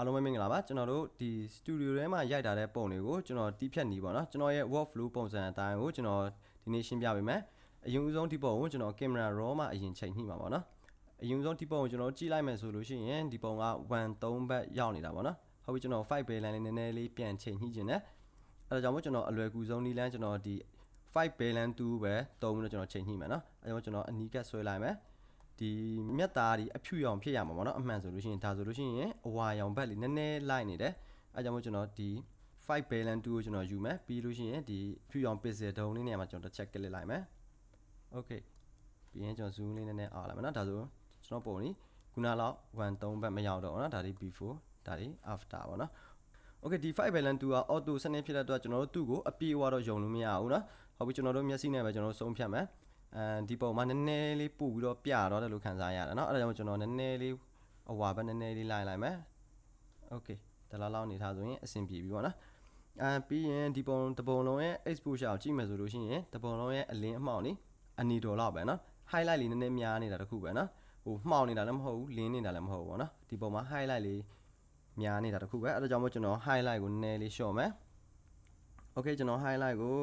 အားလုံးပဲမင်္ဂလာပါကျွန်တော်တို့ဒီ studio ထဲမှာရိုက်ထားတဲ့ပုံတွေကိုကျွန်တော်တီးဖြတ်နေပါတော့ကျွန်တော်ရဲ့ workflow ပုံစံအတိုင်းကိုကျွန်တော်ဒီနေ့ရှင်းပြပေးမယ်အရင်ဦးဆုံးဒီပုံကိုကျွန်တော် camera raw မှာအရင်ချိန်ညှိမှာပါနော်အရင်ဦးဆုံးဒီပုံကိုကျွန်တော်ကြည့်လိုက်မယ်ဆိုလို့ရှိရင်ဒီပုံက1 3ဘက်ရောက်နေတာပါနော်ဟုတ်ပြီကျွန်တော်5 balance လေးနည်းနည်းလေးပြန်ချိန်ညှိခြင်းနဲ့အဲဒါကြောင့်မို့ကျွန်တော်အလွယ်ကူဆုံးနည်းလမ်းကျွန်တော်ဒီ5 balance 2ပဲသုံးပြီးတော့ကျွန်တော်ချိန်ညှိမယ်နော်အဲဒါကြောင့်ကျွန်တော်အနီးကပ်ဆွဲလိုက်မယ် ဒီမြက်သားဒီအဖြူရောင်ဖြစ်ရမှာပေါ့နော်အမှန်ဆိုလို့ရှိရင်ဒါဆိုလို့ရှိရင်အဝါရောင်ဘက်လေးနည်းနည်းလိုက်နေတယ်အဲကြောင့်မို့ကျွန်တော်ဒီ5 balance 2ကိုကျွန်တော်ယူမယ်ပြီးလို့ရှိရင်ဒီဖြူရောင် pixel ဒုံလေးနေရာမှာကျွန်တော်တစ်ချက် click လိုက်မယ် okay ပြီးရင်ကျွန်တော် zoom လေးနည်းနည်းအားလိုက်မယ်နော်ဒါဆိုကျွန်တော်ပုံនេះခုနလောက်1 3ဘက်မရောက်တော့ဘူးနော်ဒါဒီ before ဒါဒီ after ပေါ့နော် Okay ဒီ5 balance 2က auto စနစ်ဖြစ်တဲ့အတွက်ကျွန်တော်တို့သူ့ကိုအပြေအဝတော့ယုံလို့မရဘူးเนาะဟုတ်ပြီကျွန်တော်တို့မျက်စိနဲ့ပဲကျွန်တော်တို့ဆုံးဖြတ်မယ် အဲဒီပုံမှာနည်းနည်းလေးပို့ပြီးတော့ပြတော့တယ်လို့ခံစားရတယ်เนาะအဲ့ဒါကြောင့်ကျွန်တော်နည်းနည်းလေးအဝါပဲနည်းနည်းလေးလိုက်လိုက်မယ် Okay ဒါလောက်လောက်နေထားဆိုရင်အဆင်ပြေပြီပေါ့နော်အဲပြီးရင်ဒီပုံတပုံလုံးရဲ့ exposure ကိုကြည့်မယ်ဆိုလို့ရှိရင်တပုံလုံးရဲ့အလင်းအမှောင်นี่အနီတော်လောက်ပဲเนาะ highlight လေးနည်းနည်းများနေတာတခုပဲเนาะဟိုမှောင်နေတာလည်းမဟုတ်ဘူးလင်းနေတာလည်းမဟုတ်ဘူးပေါ့နော်ဒီပုံမှာ highlight လေးများနေတာတခုပဲအဲဒါကြောင့်မို့ကျွန်တော် highlight ကိုနည်းနည်းလေး short မယ် Okay ကျွန်တော် highlight ကို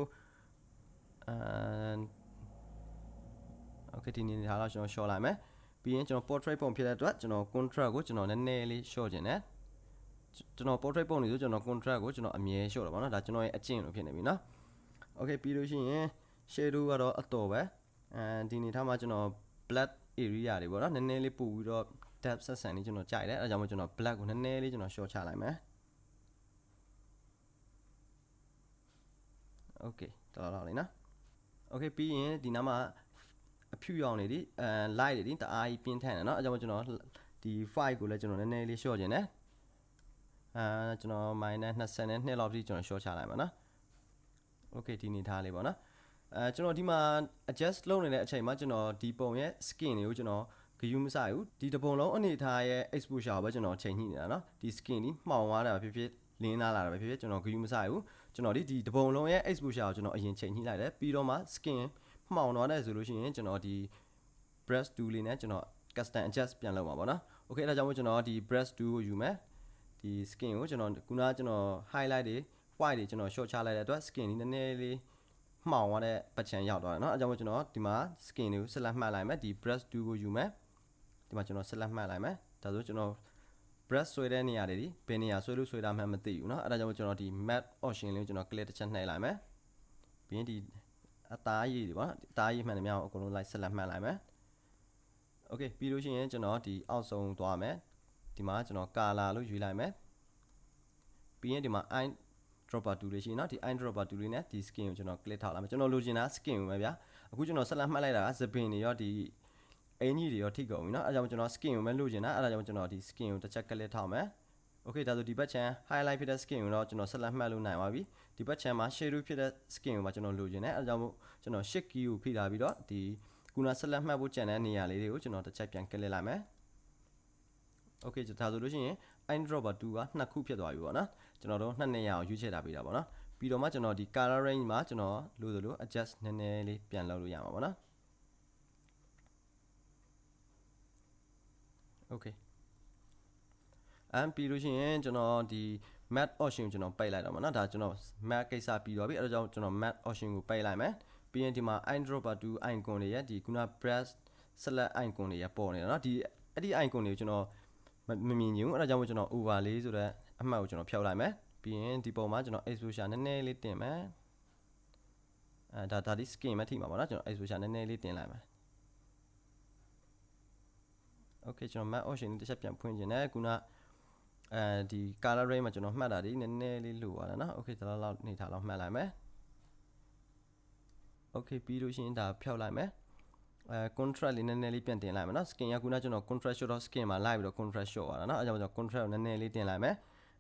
အဲ okay ဒီနေထားတော့ကျွန်တော် short လိုက်မယ်ပြီးရင်ကျွန်တော် portrait ပုံဖြစ်တဲ့အတွက်ကျွန်တော် contract ကိုကျွန်တော်နည်းနည်းလေး short ခြင်းနဲ့ကျွန်တော် portrait ပုံနေဆိုကျွန်တော် contract ကိုကျွန်တော်အမြဲ short တာပေါ့နော်ဒါကျွန်တော်ရဲ့အကျင့်လို့ဖြစ်နေပြီနော် okay ပြီးလို့ရှိရင် shadow ကတော့အတော်ပဲအဲဒီနေထားမှာကျွန်တော် black area တွေပေါ့နော်နည်းနည်းလေးပို့ပြီးတော့ depth ဆက်ဆံလေးကျွန်တော်ကြိုက်တယ်အဲဒါကြောင့်မို့ကျွန်တော် black ကိုနည်းနည်းလေးကျွန်တော် short ချလိုက်မယ် okay တော်တော်လေးနော် okay ပြီးရင်ဒီနားမှာ အဖြူရောင်နေဒီအဲ light တွေဒီတအားကြီးပြင်းထန်တယ်เนาะအဲကြောင့်ကျွန်တော်ဒီ file ကိုလည်းကျွန်တော်နည်းနည်းလေး short ခြင်းနဲ့အဲကျွန်တော် minus 22လောက်ထိကျွန်တော် short ချလိုက်ပါเนาะ Okay ဒီနေထားလေးပေါ့နော်အဲကျွန်တော်ဒီမှာ adjust လုပ်နေတဲ့အချိန်မှာကျွန်တော်ဒီပုံရဲ့ skin တွေကိုကျွန်တော်ဂယူးမဆိုင်ဘူးဒီတပုံလုံးအနေထားရဲ့ exposure ပဲကျွန်တော်ချိန်ညှိနေတာเนาะဒီ skin ဒီမှောင်သွားတာဖြစ်ဖြစ်လင်းလာတာပဲဖြစ်ဖြစ်ကျွန်တော်ဂယူးမဆိုင်ဘူးကျွန်တော်ဒီဒီတပုံလုံးရဲ့ exposure ကိုကျွန်တော်အရင်ချိန်ညှိလိုက်တယ်ပြီးတော့မှ skin မှောင်သွားတယ်ဆိုလို့ရှိရင်ကျွန်တော်ဒီ brush tool လေးနဲ့ကျွန်တော် custom adjust ပြန်လုပ်မှာပေါ့နော် okay အဲဒါကြောင့်မို့ကျွန်တော်ဒီ brush tool ကိုယူမယ်ဒီ skin ကိုကျွန်တော်ခုနကကျွန်တော် highlight တွေ white တွေကျွန်တော် short ချလိုက်တဲ့အတွက် skin นี้နည်းနည်းလေးမှောင်သွားတဲ့ပတ်ချံရောက်သွားတယ်เนาะအဲကြောင့်မို့ကျွန်တော်ဒီမှာ skin တွေကို select မှတ်လိုက်မယ်ဒီ brush tool ကိုယူမယ်ဒီမှာကျွန်တော် select မှတ်လိုက်မယ်ဒါဆိုကျွန်တော် brush ဆွဲတဲ့နေရာတွေဒီဘယ်နေရာဆွဲလို့ဆွဲတာမှမသိဘူးเนาะအဲဒါကြောင့်မို့ကျွန်တော်ဒီ map option လေးကိုကျွန်တော် click တစ်ချက်နှိပ်လိုက်မယ်ပြီးရင်ဒီ အသားရည်တွေပေါ့နော်အသားရည်မှန်တယ်များအကုန်လုံး like select မှတ်လိုက်မယ် okay ပြီးလို့ရှိရင်ကျွန်တော်ဒီအောက်ဆုံးသွားမယ်ဒီမှာကျွန်တော် color လို့ယူလိုက်မယ်ပြီးရင်ဒီမှာ eye dropper tool လေးရှိနော်ဒီ eye dropper tool လေးနဲ့ဒီ skin ကိုကျွန်တော် click ထောက်လာမယ်ကျွန်တော်လိုချင်တာ skin ကိုပဲဗျာအခုကျွန်တော်ဆက်လက်မှတ်လိုက်တာကသပင်တွေရောဒီအင်ကြီးတွေရောထိကုန်ပြီနော်အဲကြောင့်ကျွန်တော် skin ကိုပဲလိုချင်တာအဲဒါကြောင့်ကျွန်တော်ဒီ skin ကိုတစ်ချက် click ထောက်မယ် Okay ဒါဆိုဒီဘက်ချမ်း highlight ဖြစ်တဲ့ skin ကိုတော့ကျွန်တော်ဆက်လက်မှတ်လို့နိုင်ပါပြီဒီဘက်ချမ်းမှာ shadow ဖြစ်တဲ့ skin ကိုမှကျွန်တော်လိုချင်တယ်အဲဒါကြောင့်မို့ကျွန်တော် shift key ကိုဖိထားပြီးတော့ဒီခုနဆက်လက်မှတ်ဖို့ကြံတဲ့နေရာလေးတွေကိုကျွန်တော်တစ်ချက်ပြန် click လိုက်မယ် Okay ဒါဆိုလို့ရှိရင် eye dropper 2ကနှစ်ခုဖြစ်သွားပြီပေါ့နော်ကျွန်တော်တို့နှစ်နေရာကိုရွေးချယ်ထားပေးတာပေါ့နော်ပြီးတော့မှကျွန်တော်ဒီ color range မှာကျွန်တော်လို့ဆိုလို့ adjust နည်းနည်းလေးပြန်လုပ်လို့ရမှာပေါ့နော် Okay အမ်ပြီးလို့ရှိရင်ကျွန်တော်ဒီ mat option ကိုကျွန်တော်ပိတ်လိုက်တော့မှာเนาะဒါကျွန်တော် mat ကိစ္စပြီးတော့ပြီအဲဒါကြောင့်ကျွန်တော် mat option ကိုပိတ်လိုက်မယ်ပြီးရင်ဒီမှာ eyedropper 2 icon တွေရဲ့ဒီခုန brush select icon တွေရပေါ်နေတာเนาะဒီအဲ့ဒီ icon တွေကိုကျွန်တော်မမြင်ဘူးအဲဒါကြောင့်မို့ကျွန်တော် overlay ဆိုတဲ့အမှတ်ကိုကျွန်တော်ဖြောက်လိုက်မယ်ပြီးရင်ဒီပုံမှာကျွန်တော် exposure နည်းနည်းလေးတင်မယ်အဲဒါဒါဒီ skin မထိမှာပါเนาะကျွန်တော် exposure နည်းနည်းလေးတင်လိုက်မယ် okay ကျွန်တော် map option တစ်ချက်ပြန်ဖွင့်ခြင်းနဲ့ခုန အဲဒီ color range မှာကျွန်တော်မှတ်တာဒီနည်းနည်းလေးလိုပါလားเนาะ okay ဒါလောက်နေထားလောက်မှတ်လိုက်မယ် okay ပြီးလို့ရှိရင်ဒါဖြောက်လိုက်မယ်အဲ contrast လေးနည်းနည်းလေးပြန်တင်လိုက်မယ်เนาะ skin ကခုနကျွန်တော် contrast shot skin မှာလိုက်ပြီးတော့ contrast shot ပါတာเนาะအဲကြောင့်ကျွန်တော် contrast ကိုနည်းနည်းလေးတင်လိုက်မယ်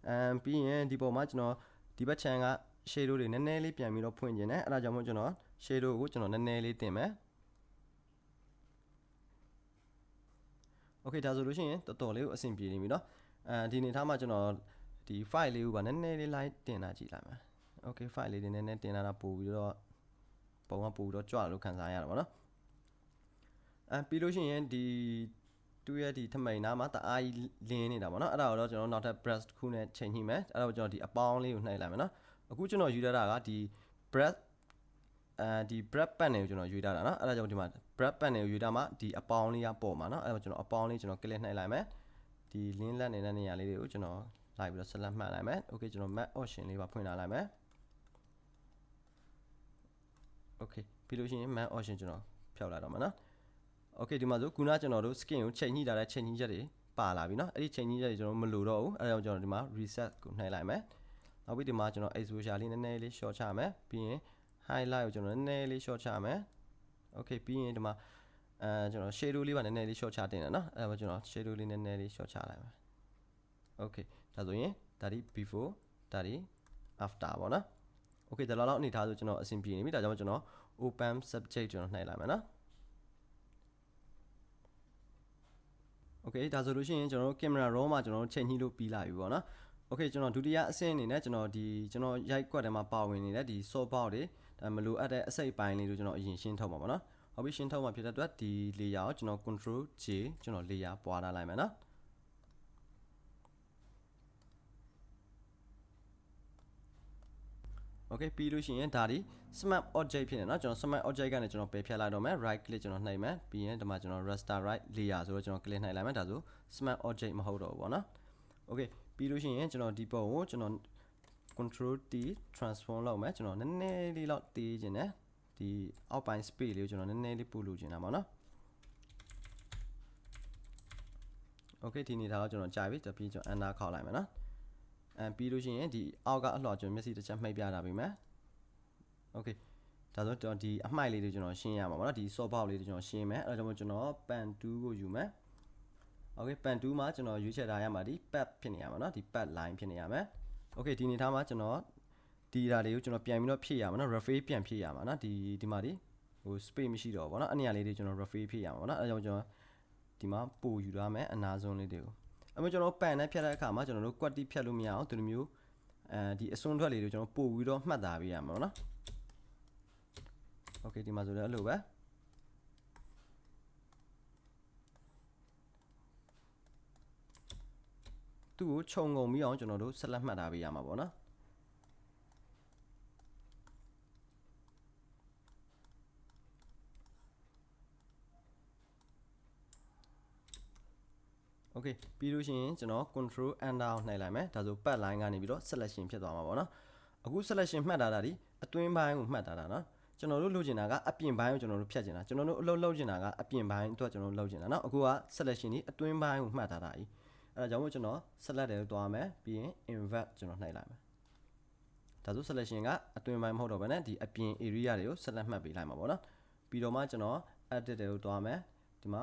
အမ်ပြီးရင်ဒီပုံမှာကျွန်တော်ဒီဘက် channel က shadow တွေနည်းနည်းလေးပြန်ပြီးတော့ဖွင့်ခြင်းနဲ့အဲဒါကြောင့်မို့ကျွန်တော် shadow ကိုကျွန်တော်နည်းနည်းလေးတင်မယ် Okay ဒါဆိုလို့ရှိရင်တော်တော်လေးကိုအဆင်ပြေနေပြီเนาะ အဲဒီအနေထားမှာကျွန်တော်ဒီ file လေးကိုပါနည်းနည်းလေး live တင်တာကြည့်လိုက်မယ် okay file လေးတွေနည်းနည်းတင်လာတာပို့ပြီးတော့ပုံကပို့ပြီးတော့ကြွလို့ခန်းစားရတာပေါ့နော်အဲပြီးလို့ရှိရင်ဒီသူ့ရဲ့ဒီထမိန်သားမှာတအားကြီးလင်းနေတာပေါ့နော်အဲ့ဒါတော့ကျွန်တော်နောက်ထပ် brush တစ်ခုနဲ့ချိန်ညှိမယ်အဲ့ဒါကိုကျွန်တော်ဒီအပေါင်းလေးကိုနှိပ်လိုက်မယ်နော်အခုကျွန်တော်ယူရတာကဒီ brush အဲဒီ brush pad တွေကိုကျွန်တော်ယူရတာနော်အဲ့ဒါကြောင့်ဒီမှာ brush pad တွေကိုယူရတာမှာဒီအပေါင်းလေးကပေါ်မှာနော်အဲ့ဒါကိုကျွန်တော်အပေါင်းလေးကျွန်တော် click နှိပ်လိုက်မယ် ဒီ link လက်နေတဲ့နေရာလေးတွေကိုကျွန်တော်လိုက်ပြီးတော့ select မှတ်လိုက်မယ် okay ကျွန်တော် map option လေးပါဖွင့်လာလိုက်မယ် okay ပြီးလို့ရှိရင် map option ကျွန်တော်ဖျောက်လိုက်တော့မှာเนาะ okay ဒီမှာဆိုခုနကျွန်တော်တို့ skin ကိုချိန်ညှိထားတဲ့ချိန်ညှိချက်တွေပါလာပြီเนาะအဲ့ဒီချိန်ညှိချက်တွေကျွန်တော်မလိုတော့ဘူးအဲ့ဒါကြောင့်ကျွန်တော်ဒီမှာ reset ကိုနှိပ်လိုက်မယ်နောက်ပြီးဒီမှာကျွန်တော် exposure လေးနည်းနည်းလေး short ချမယ်ပြီးရင် highlight ကိုကျွန်တော်နည်းနည်းလေး short ချမယ် okay ပြီးရင်ဒီမှာ အဲကျွန်တော် shadow လေးပါနည်းနည်းလေး short ချတင်တယ်နော်အဲဒါကျွန်တော် shadow လေးနည်းနည်းလေး short ချလိုက်မယ် okay ဒါဆိုရင်ဒါဒီ before ဒါဒီ after ပေါ့နော် okay ဒါလောက်အနေထားဆိုကျွန်တော်အဆင်ပြေနေပြီဒါကြောင့်ကျွန်တော် open subject ကျွန်တော်နှိပ်လိုက်မယ်နော် okay ဒါဆိုလို့ရှိရင်ကျွန်တော်တို့ camera raw မှာကျွန်တော်တို့ချိန်ညှိလို့ပြီးလာပြီပေါ့နော် okay ကျွန်တော်ဒုတိယအဆင့်အနေနဲ့ကျွန်တော်ဒီကျွန်တော်ရိုက်ကွက်ထဲမှာပါဝင်နေတဲ့ဒီ soft box တွေဒါမလိုအပ်တဲ့အစိတ်ပိုင်းလေးတို့ကျွန်တော်အရင်ရှင်းထုတ်မှာပေါ့နော် ဟုတ်ပြီရှင်းထုတ်မှာဖြစ်တဲ့အတွက်ဒီ layer ကိုကျွန်တော် control J ကျွန်တော် layer ပွားထားလိုက်မယ်နော် okay ပြီးလို့ရှိရင်ဒါဒီ smart object ဖြစ်နေเนาะကျွန်တော် smart object ကနေကျွန်တော်ပယ်ဖြတ်လိုက်တော့မယ် right click ကျွန်တော်နှိပ်မယ်ပြီးရင်ဒီမှာကျွန်တော် raster right layer ဆိုတော့ကျွန်တော် click နှိပ်လိုက်မယ်ဒါဆို smart object မဟုတ်တော့ဘူးပေါ့နော် okay ပြီးလို့ရှိရင်ကျွန်တော်ဒီပုံကိုကျွန်တော် control T transform လုပ်မယ်ကျွန်တော်နည်းနည်းလေးတော့တေးခြင်းနဲ့ ဒီအောက်ပိုင်း space လေးကိုကျွန်တော်နည်းနည်းလေးပို့လို့ခြင်းတာပေါ့နော် okay ဒီနေထားတော့ကျွန်တော်ကြာပြီတပြီးကျွန်တော် enter ခောက်လိုက်မယ်နော်အဲပြီးလို့ရှိရင်ဒီအောက်ကအလှော်ကျွန်တော်မျက်စိတစ်ချက်မှိတ်ပြတာပြီမယ် okay ဒါဆိုတော့ဒီအမှိုက်လေးတွေကျွန်တော်ရှင်းရမှာပေါ့နော်ဒီ soft box လေးတွေကျွန်တော်ရှင်းမယ်အဲဒါကြောင့်ကျွန်တော် pan 2ကိုယူမယ် okay pan 2မှာကျွန်တော်ရွေးချယ်ထားရမှာဒီ pad ဖြစ်နေရမှာเนาะဒီ pad line ဖြစ်နေရမယ် okay ဒီအနေထားမှာကျွန်တော် ဒီဒါလေးကိုကျွန်တော်ပြန်ပြီးတော့ဖြည့်ရမှာနော် referee ပြန်ဖြည့်ရမှာနော်ဒီဒီမှာဒီဟို space မရှိတော့ဘောနော်အဲ့နေရာလေးတွေကျွန်တော် referee ဖြည့်ရမှာဘောနော်အဲကြောင့်ကျွန်တော်ဒီမှာပို့ယူရမယ်အနာဆုံးလေးတွေကိုအမှကျွန်တော်ပန်နဲ့ဖြတ်တဲ့အခါမှာကျွန်တော်တို့ quality ဖြတ်လို့မရအောင်ဒီလိုမျိုးအဲဒီအစွန်းထွက်လေးတွေကိုကျွန်တော်ပို့ပြီးတော့မှတ်သားပေးရမှာဘောနော် okay ဒီမှာဆိုလည်းအဲ့လိုပဲသူ့ကိုခြုံငုံပြီးအောင်ကျွန်တော်တို့ဆက်လက်မှတ်ထားပေးရမှာပေါ့နော် Okay ပြီးလို့ရှိရင်ကျွန်တော် control enter ကိုနှိုက်လိုက်မယ်ဒါဆို pad line ကနေပြီးတော့ selection ဖြစ်သွားမှာပေါ့နော်အခု selection မှတ်ထားတာဒီအတွင်းပိုင်းကိုမှတ်ထားတာနော်ကျွန်တော်တို့လုပ်ချင်တာကအပြင်ပိုင်းကိုကျွန်တော်တို့ဖြတ်ချင်တာကျွန်တော်တို့အလုပ်လုပ်ချင်တာကအပြင်ပိုင်းအတွက်ကျွန်တော်တို့လုပ်ချင်တာနော်အခုက selection ဒီအတွင်းပိုင်းကိုမှတ်ထားတာကြီးအဲ့ဒါကြောင့်မို့ကျွန်တော် select တယ်လို့တွားမယ်ပြီးရင် invert ကျွန်တော်နှိုက်လိုက်မယ်ဒါဆို selection ကအတွင်းပိုင်းမဟုတ်တော့ဘဲနဲ့ဒီအပြင် area တွေကို select မှတ်ပေးလိုက်မှာပေါ့နော်ပြီးတော့မှကျွန်တော် edit တယ်လို့တွားမယ်ဒီမှာ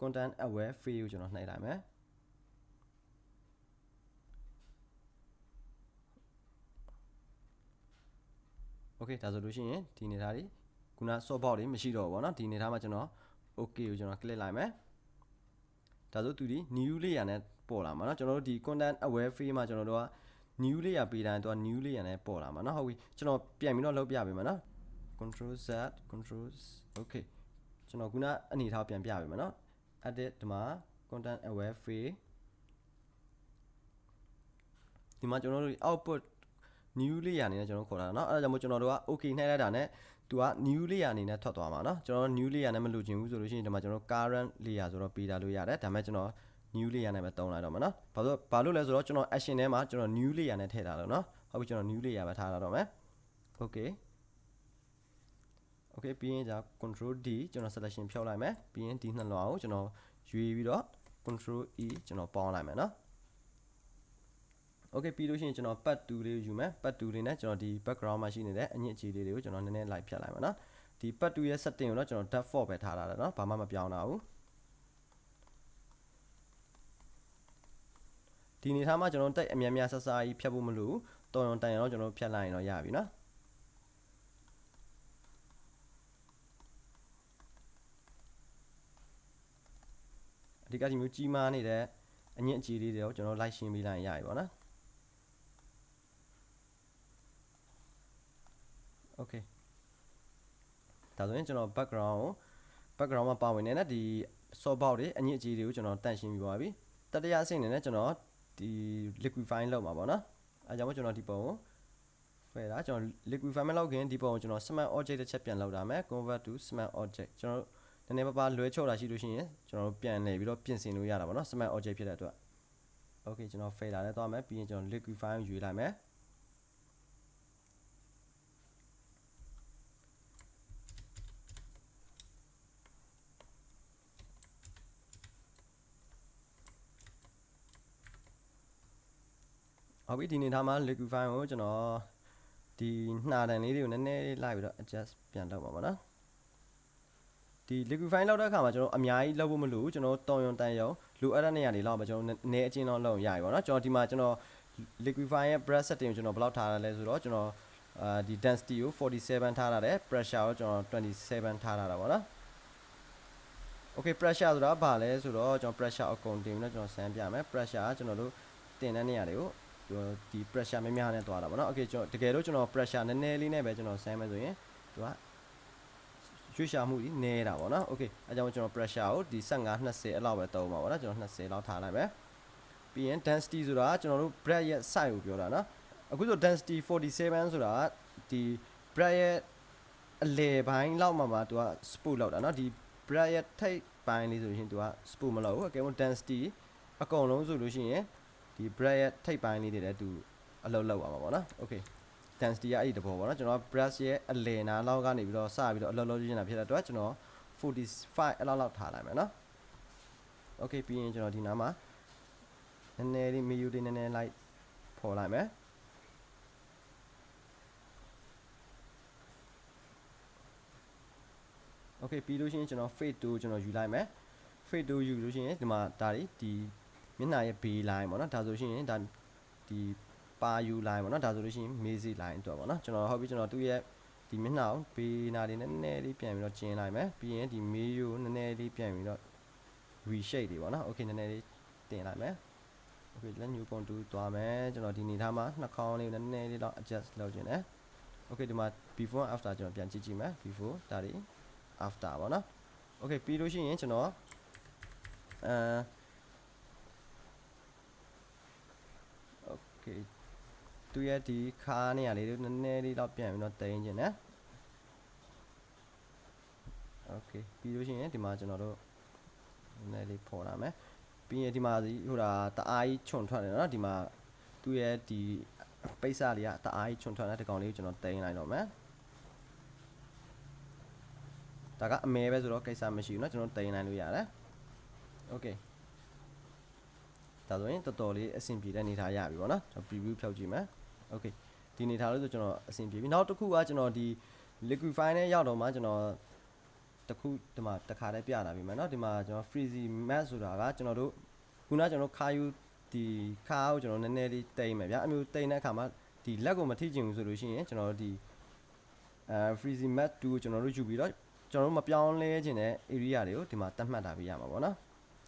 content aware field ကိုကျွန်တော်နှိုက်လိုက်မယ် okay ဒါဆိုလို့ရှိရင်ဒီနေသားလေးခုန soft box လေးမရှိတော့ဘူးဗောနော်ဒီနေသားမှာကျွန်တော် okay ကိုကျွန်တော် click လိုက်မယ်ဒါဆိုသူဒီ new layer နဲ့ပေါ်လာမှာเนาะကျွန်တော်တို့ဒီ content aware field မှာကျွန်တော်တို့က new layer ပေးတိုင်းသူက new layer နဲ့ပေါ်လာမှာเนาะဟုတ်ပြီကျွန်တော်ပြန်ပြီးတော့လုပ်ပြပေးမယ်เนาะ control z control okay ကျွန်တော်ခုနအနေထားပြန်ပြပေးမယ်เนาะ edit ဒီမှာ content aware field ဒီမှာကျွန်တော်တို့ output new layer အနေနဲ့ကျွန်တော်ခေါ်တာเนาะအဲဒါကြောင့်မို့ကျွန်တော်တို့က okay နှိုက်လိုက်တာနဲ့သူက new layer အနေနဲ့ထွက်သွားမှာเนาะကျွန်တော် new layer နဲ့မလိုချင်ဘူးဆိုလို့ရှိရင်ဒီမှာကျွန်တော် current layer ဆိုတော့ပေးထားလို့ရတယ်ဒါပေမဲ့ကျွန်တော် new layer နဲ့ပဲတုံးလိုက်တော့မှာเนาะဘာလို့ဘာလို့လဲဆိုတော့ကျွန်တော် action ထဲမှာကျွန်တော် new layer နဲ့ထည့်ထားလို့เนาะဟုတ်ပြီကျွန်တော် new layer ပဲထားလာတော့မယ် okay okay ပြီးရင်ဒါ control D ကျွန်တော် selection ဖြုတ်လိုက်မယ်ပြီးရင်ဒီနှစ်လွှာကိုကျွန်တော်ရွေးပြီးတော့ control E ကျွန်တော်ပေါင်းလိုက်မယ်နော် okay ပြီးလို့ရှိရင်ကျွန်တော် part 2လေးယူမယ် part 2လေးနဲ့ကျွန်တော်ဒီ background မှာရှိနေတဲ့အညစ်အကြေးလေးတွေကိုကျွန်တော်နည်းနည်းလိုက်ဖြတ်လိုက်မယ်နော်ဒီ part 2ရဲ့ setting ကိုတော့ကျွန်တော် default ပဲထားတာတယ်နော်ဘာမှမပြောင်းတာဘူးဒီနေထားမှာကျွန်တော်တိုက်အများများဆဆာကြီးဖြတ်ဖို့မလိုဘူးတော်ရုံတန်ရုံတော့ကျွန်တော်ဖြတ်လိုက်ရင်တော့ရပြီနော် အဓိကဒီမျိုးကြီးမားနေတဲ့အညစ်အကြေးလေးတွေကိုကျွန်တော်လိုက်ရှင်းပေးလိုက်ရင်ရပြီပေါ့နော် okay ဒါဆိုရင်ကျွန်တော် background ကို background မှာပါဝင်နေတဲ့ဒီဆော့ဘောက်တွေအညစ်အကြေးတွေကိုကျွန်တော်တန့်ရှင်းပြီးသွားပြီတတိယအဆင့်အနေနဲ့ကျွန်တော်ဒီ liquefy လုပ်မှာပေါ့နော်အဲကြောင့်မို့ကျွန်တော်ဒီပုံကိုဖယ်တာကျွန်တော် liquefy မလုပ်ခင်ဒီပုံကိုကျွန်တော် smart object တစ်ချက်ပြန်လောက်တာမယ် convert to smart object ကျွန်တော် နည်းနည်းပါးပါလွဲချော့တာရှိလို့ရှိရင်ကျွန်တော်ပြန်နေပြီးတော့ပြင်ဆင်လို့ရတာပေါ့နော် smart object ဖြစ်တဲ့အတွက် okay ကျွန်တော် fader နဲ့သွားမယ်ပြီးရင်ကျွန်တော် liquefy ကိုယူလိုက်မယ်ဟုတ်ပြီဒီနေထားမှာ liquefy ကိုကျွန်တော်ဒီနှာတန်လေးတွေကိုနည်းနည်းလေးလိုက်ပြီးတော့ adjust ပြန်လုပ်ပါပါနော် ဒီ liquefy လောက်တဲ့အခါမှာကျွန်တော်အများကြီးလုပ်ဖို့မလိုဘူးကျွန်တော်တောင်ယုံတန်ယုံလိုအပ်တဲ့နေရာတွေလောက်မှာကျွန်တော်နည်းအချင်းတော့လုပ်ရရပါတော့ကျွန်တော်ဒီမှာကျွန်တော် liquefy ရဲ့ breath setting ကိုကျွန်တော်ဘယ်လောက်ထားရလဲဆိုတော့ကျွန်တော်အာဒီ density ကို47ထားရတယ် pressure ကိုကျွန်တော်27ထားရတာပေါ့နော် okay pressure ဆိုတာဘာလဲဆိုတော့ကျွန်တော် pressure အကုန်တင်ပြီးတော့ကျွန်တော်ဆန်းပြမယ် pressure ကကျွန်တော်တို့တင်တဲ့နေရာတွေကိုဒီ pressure များများနဲ့တွားတာပေါ့နော် okay ကျွန်တော်တကယ်လို့ကျွန်တော် pressure နည်းနည်းလေးနဲ့ပဲကျွန်တော်ဆန်းမယ်ဆိုရင်သူက ရွှေ့ရှာမှုကြီးနေတာပေါ့နော် okay အဲကြောင့်ကျွန်တော် pressure ကိုဒီ15 20အဲ့လောက်ပဲသုံးပါပေါ့နော်ကျွန်တော်20လောက်ထားလိုက်မယ်ပြီးရင် density ဆိုတာကျွန်တော်တို့ bread ရဲ့ size ကိုပြောတာနော်အခုဆို density 47ဆိုတာဒီ bread ရဲ့အလယ်ပိုင်းလောက်မှာမှာသူက sport လောက်တာနော်ဒီ bread ရဲ့ထိပ်ပိုင်းလေးဆိုရင်သူက sport မလောက်ဘူးအကယ်လို့ density အကုန်လုံးဆိုလို့ရှိရင်ဒီ bread ရဲ့ထိပ်ပိုင်းလေးတွေလည်းသူအလုပ်လောက်ပါမှာပေါ့နော် okay density ကအဲ့ဒီတဘောပေါ့နော်ကျွန်တော် brush ရဲ့အလယ်နာလောက်ကနေပြီးတော့စပြီးတော့အလုပ်လုပ်ရင်းတာဖြစ်တဲ့အတွက်ကျွန်တော်45အဲ့လောက်လောက်ထားလိုက်မယ်နော် okay ပြီးရင်ကျွန်တော်ဒီနားမှာနည်းနည်းလေး menu လေးနည်းနည်းလိုက်ဖော်လိုက်မယ် okay ပြီးလို့ရှိရင်ကျွန်တော် fade to ကျွန်တော်ယူလိုက်မယ် fade to ယူလို့ရှိရင်ဒီမှာဒါတွေဒီမျက်နှာရဲ့ B line ပေါ့နော်ဒါဆိုရှင်ဒါဒီ ပါယူ line ပေါ့နော်ဒါဆိုလို့ရှိရင် mazy line အတွက်ပေါ့နော်ကျွန်တော်ဟုတ်ပြီကျွန်တော်သူ့ရဲ့ဒီမျက်နှာကို B နာလေးနည်းနည်းလေးပြန်ပြီးတော့ကျင်းလိုက်မယ်ပြီးရင်ဒီ mayo နည်းနည်းလေးပြန်ပြီးတော့ reshape တွေပေါ့နော် okay နည်းနည်းလေးတင်လိုက်မယ် okay လက် new contour သွားမယ်ကျွန်တော်ဒီနေထားမှာနှာခေါင်းလေးကိုနည်းနည်းလေးတော့ adjust လုပ်ခြင်းတယ် okay ဒီမှာ before after ကျွန်တော်ပြန်ကြည့်ကြည့်မယ် before ဒါတွေ after ပေါ့နော် okay ပြီးလို့ရှိရင်ကျွန်တော်အဲ okay သူရဲ့ဒီခါနေရာလေးတွေနည်းနည်းလေးတော့ပြန်ပြီးတော့တင်ခြင်းနဲ့ okay ပြီးလို့ရှိရင်ဒီမှာကျွန်တော်တို့နည်းနည်းလေးပေါ်လာမယ်ပြီးရင်ဒီမှာဒီဟိုဒါတအားကြီးခြုံထွက်တယ်နော်ဒီမှာသူရဲ့ဒီပိတ်စလေးကတအားကြီးခြုံထွက်တဲ့ဒီကောင်လေးကိုကျွန်တော်တင်လိုက်တော့မယ်ဒါကအမဲပဲဆိုတော့ကိစ္စမရှိဘူးเนาะကျွန်တော်တင်နိုင်လို့ရတယ်โอเค ဒါဆိုရင်တော်တော်လေးအဆင်ပြေတဲ့အနေထားရပြီပေါ့နော်ကျွန်တော် preview ဖြောက်ကြည့်မယ်โอเคဒီအနေထားလို့ဆိုကျွန်တော်အဆင်ပြေပြီနောက်တစ်ခုကကျွန်တော်ဒီ liquify နဲ့ရောက်တော့မှကျွန်တော်တခုဒီမှာတခါတည်းပြတာပြီမယ်เนาะဒီမှာကျွန်တော် freezy mat ဆိုတာကကျွန်တော်တို့ခုနကကျွန်တော်ခါယူဒီခါကိုကျွန်တော်နည်းနည်းလေးတိမ့်မယ်ဗျာအမျိုးတိမ့်တဲ့အခါမှာဒီလက်ကိုမထိချင်ဘူးဆိုလို့ရှိရင်ကျွန်တော်တို့ဒီအဲ freezy mat 2ကိုကျွန်တော်တို့ယူပြီးတော့ကျွန်တော်တို့မပြောင်းလဲခြင်းတဲ့ area တွေကိုဒီမှာတတ်မှတ်တာပြရမှာပေါ့နော်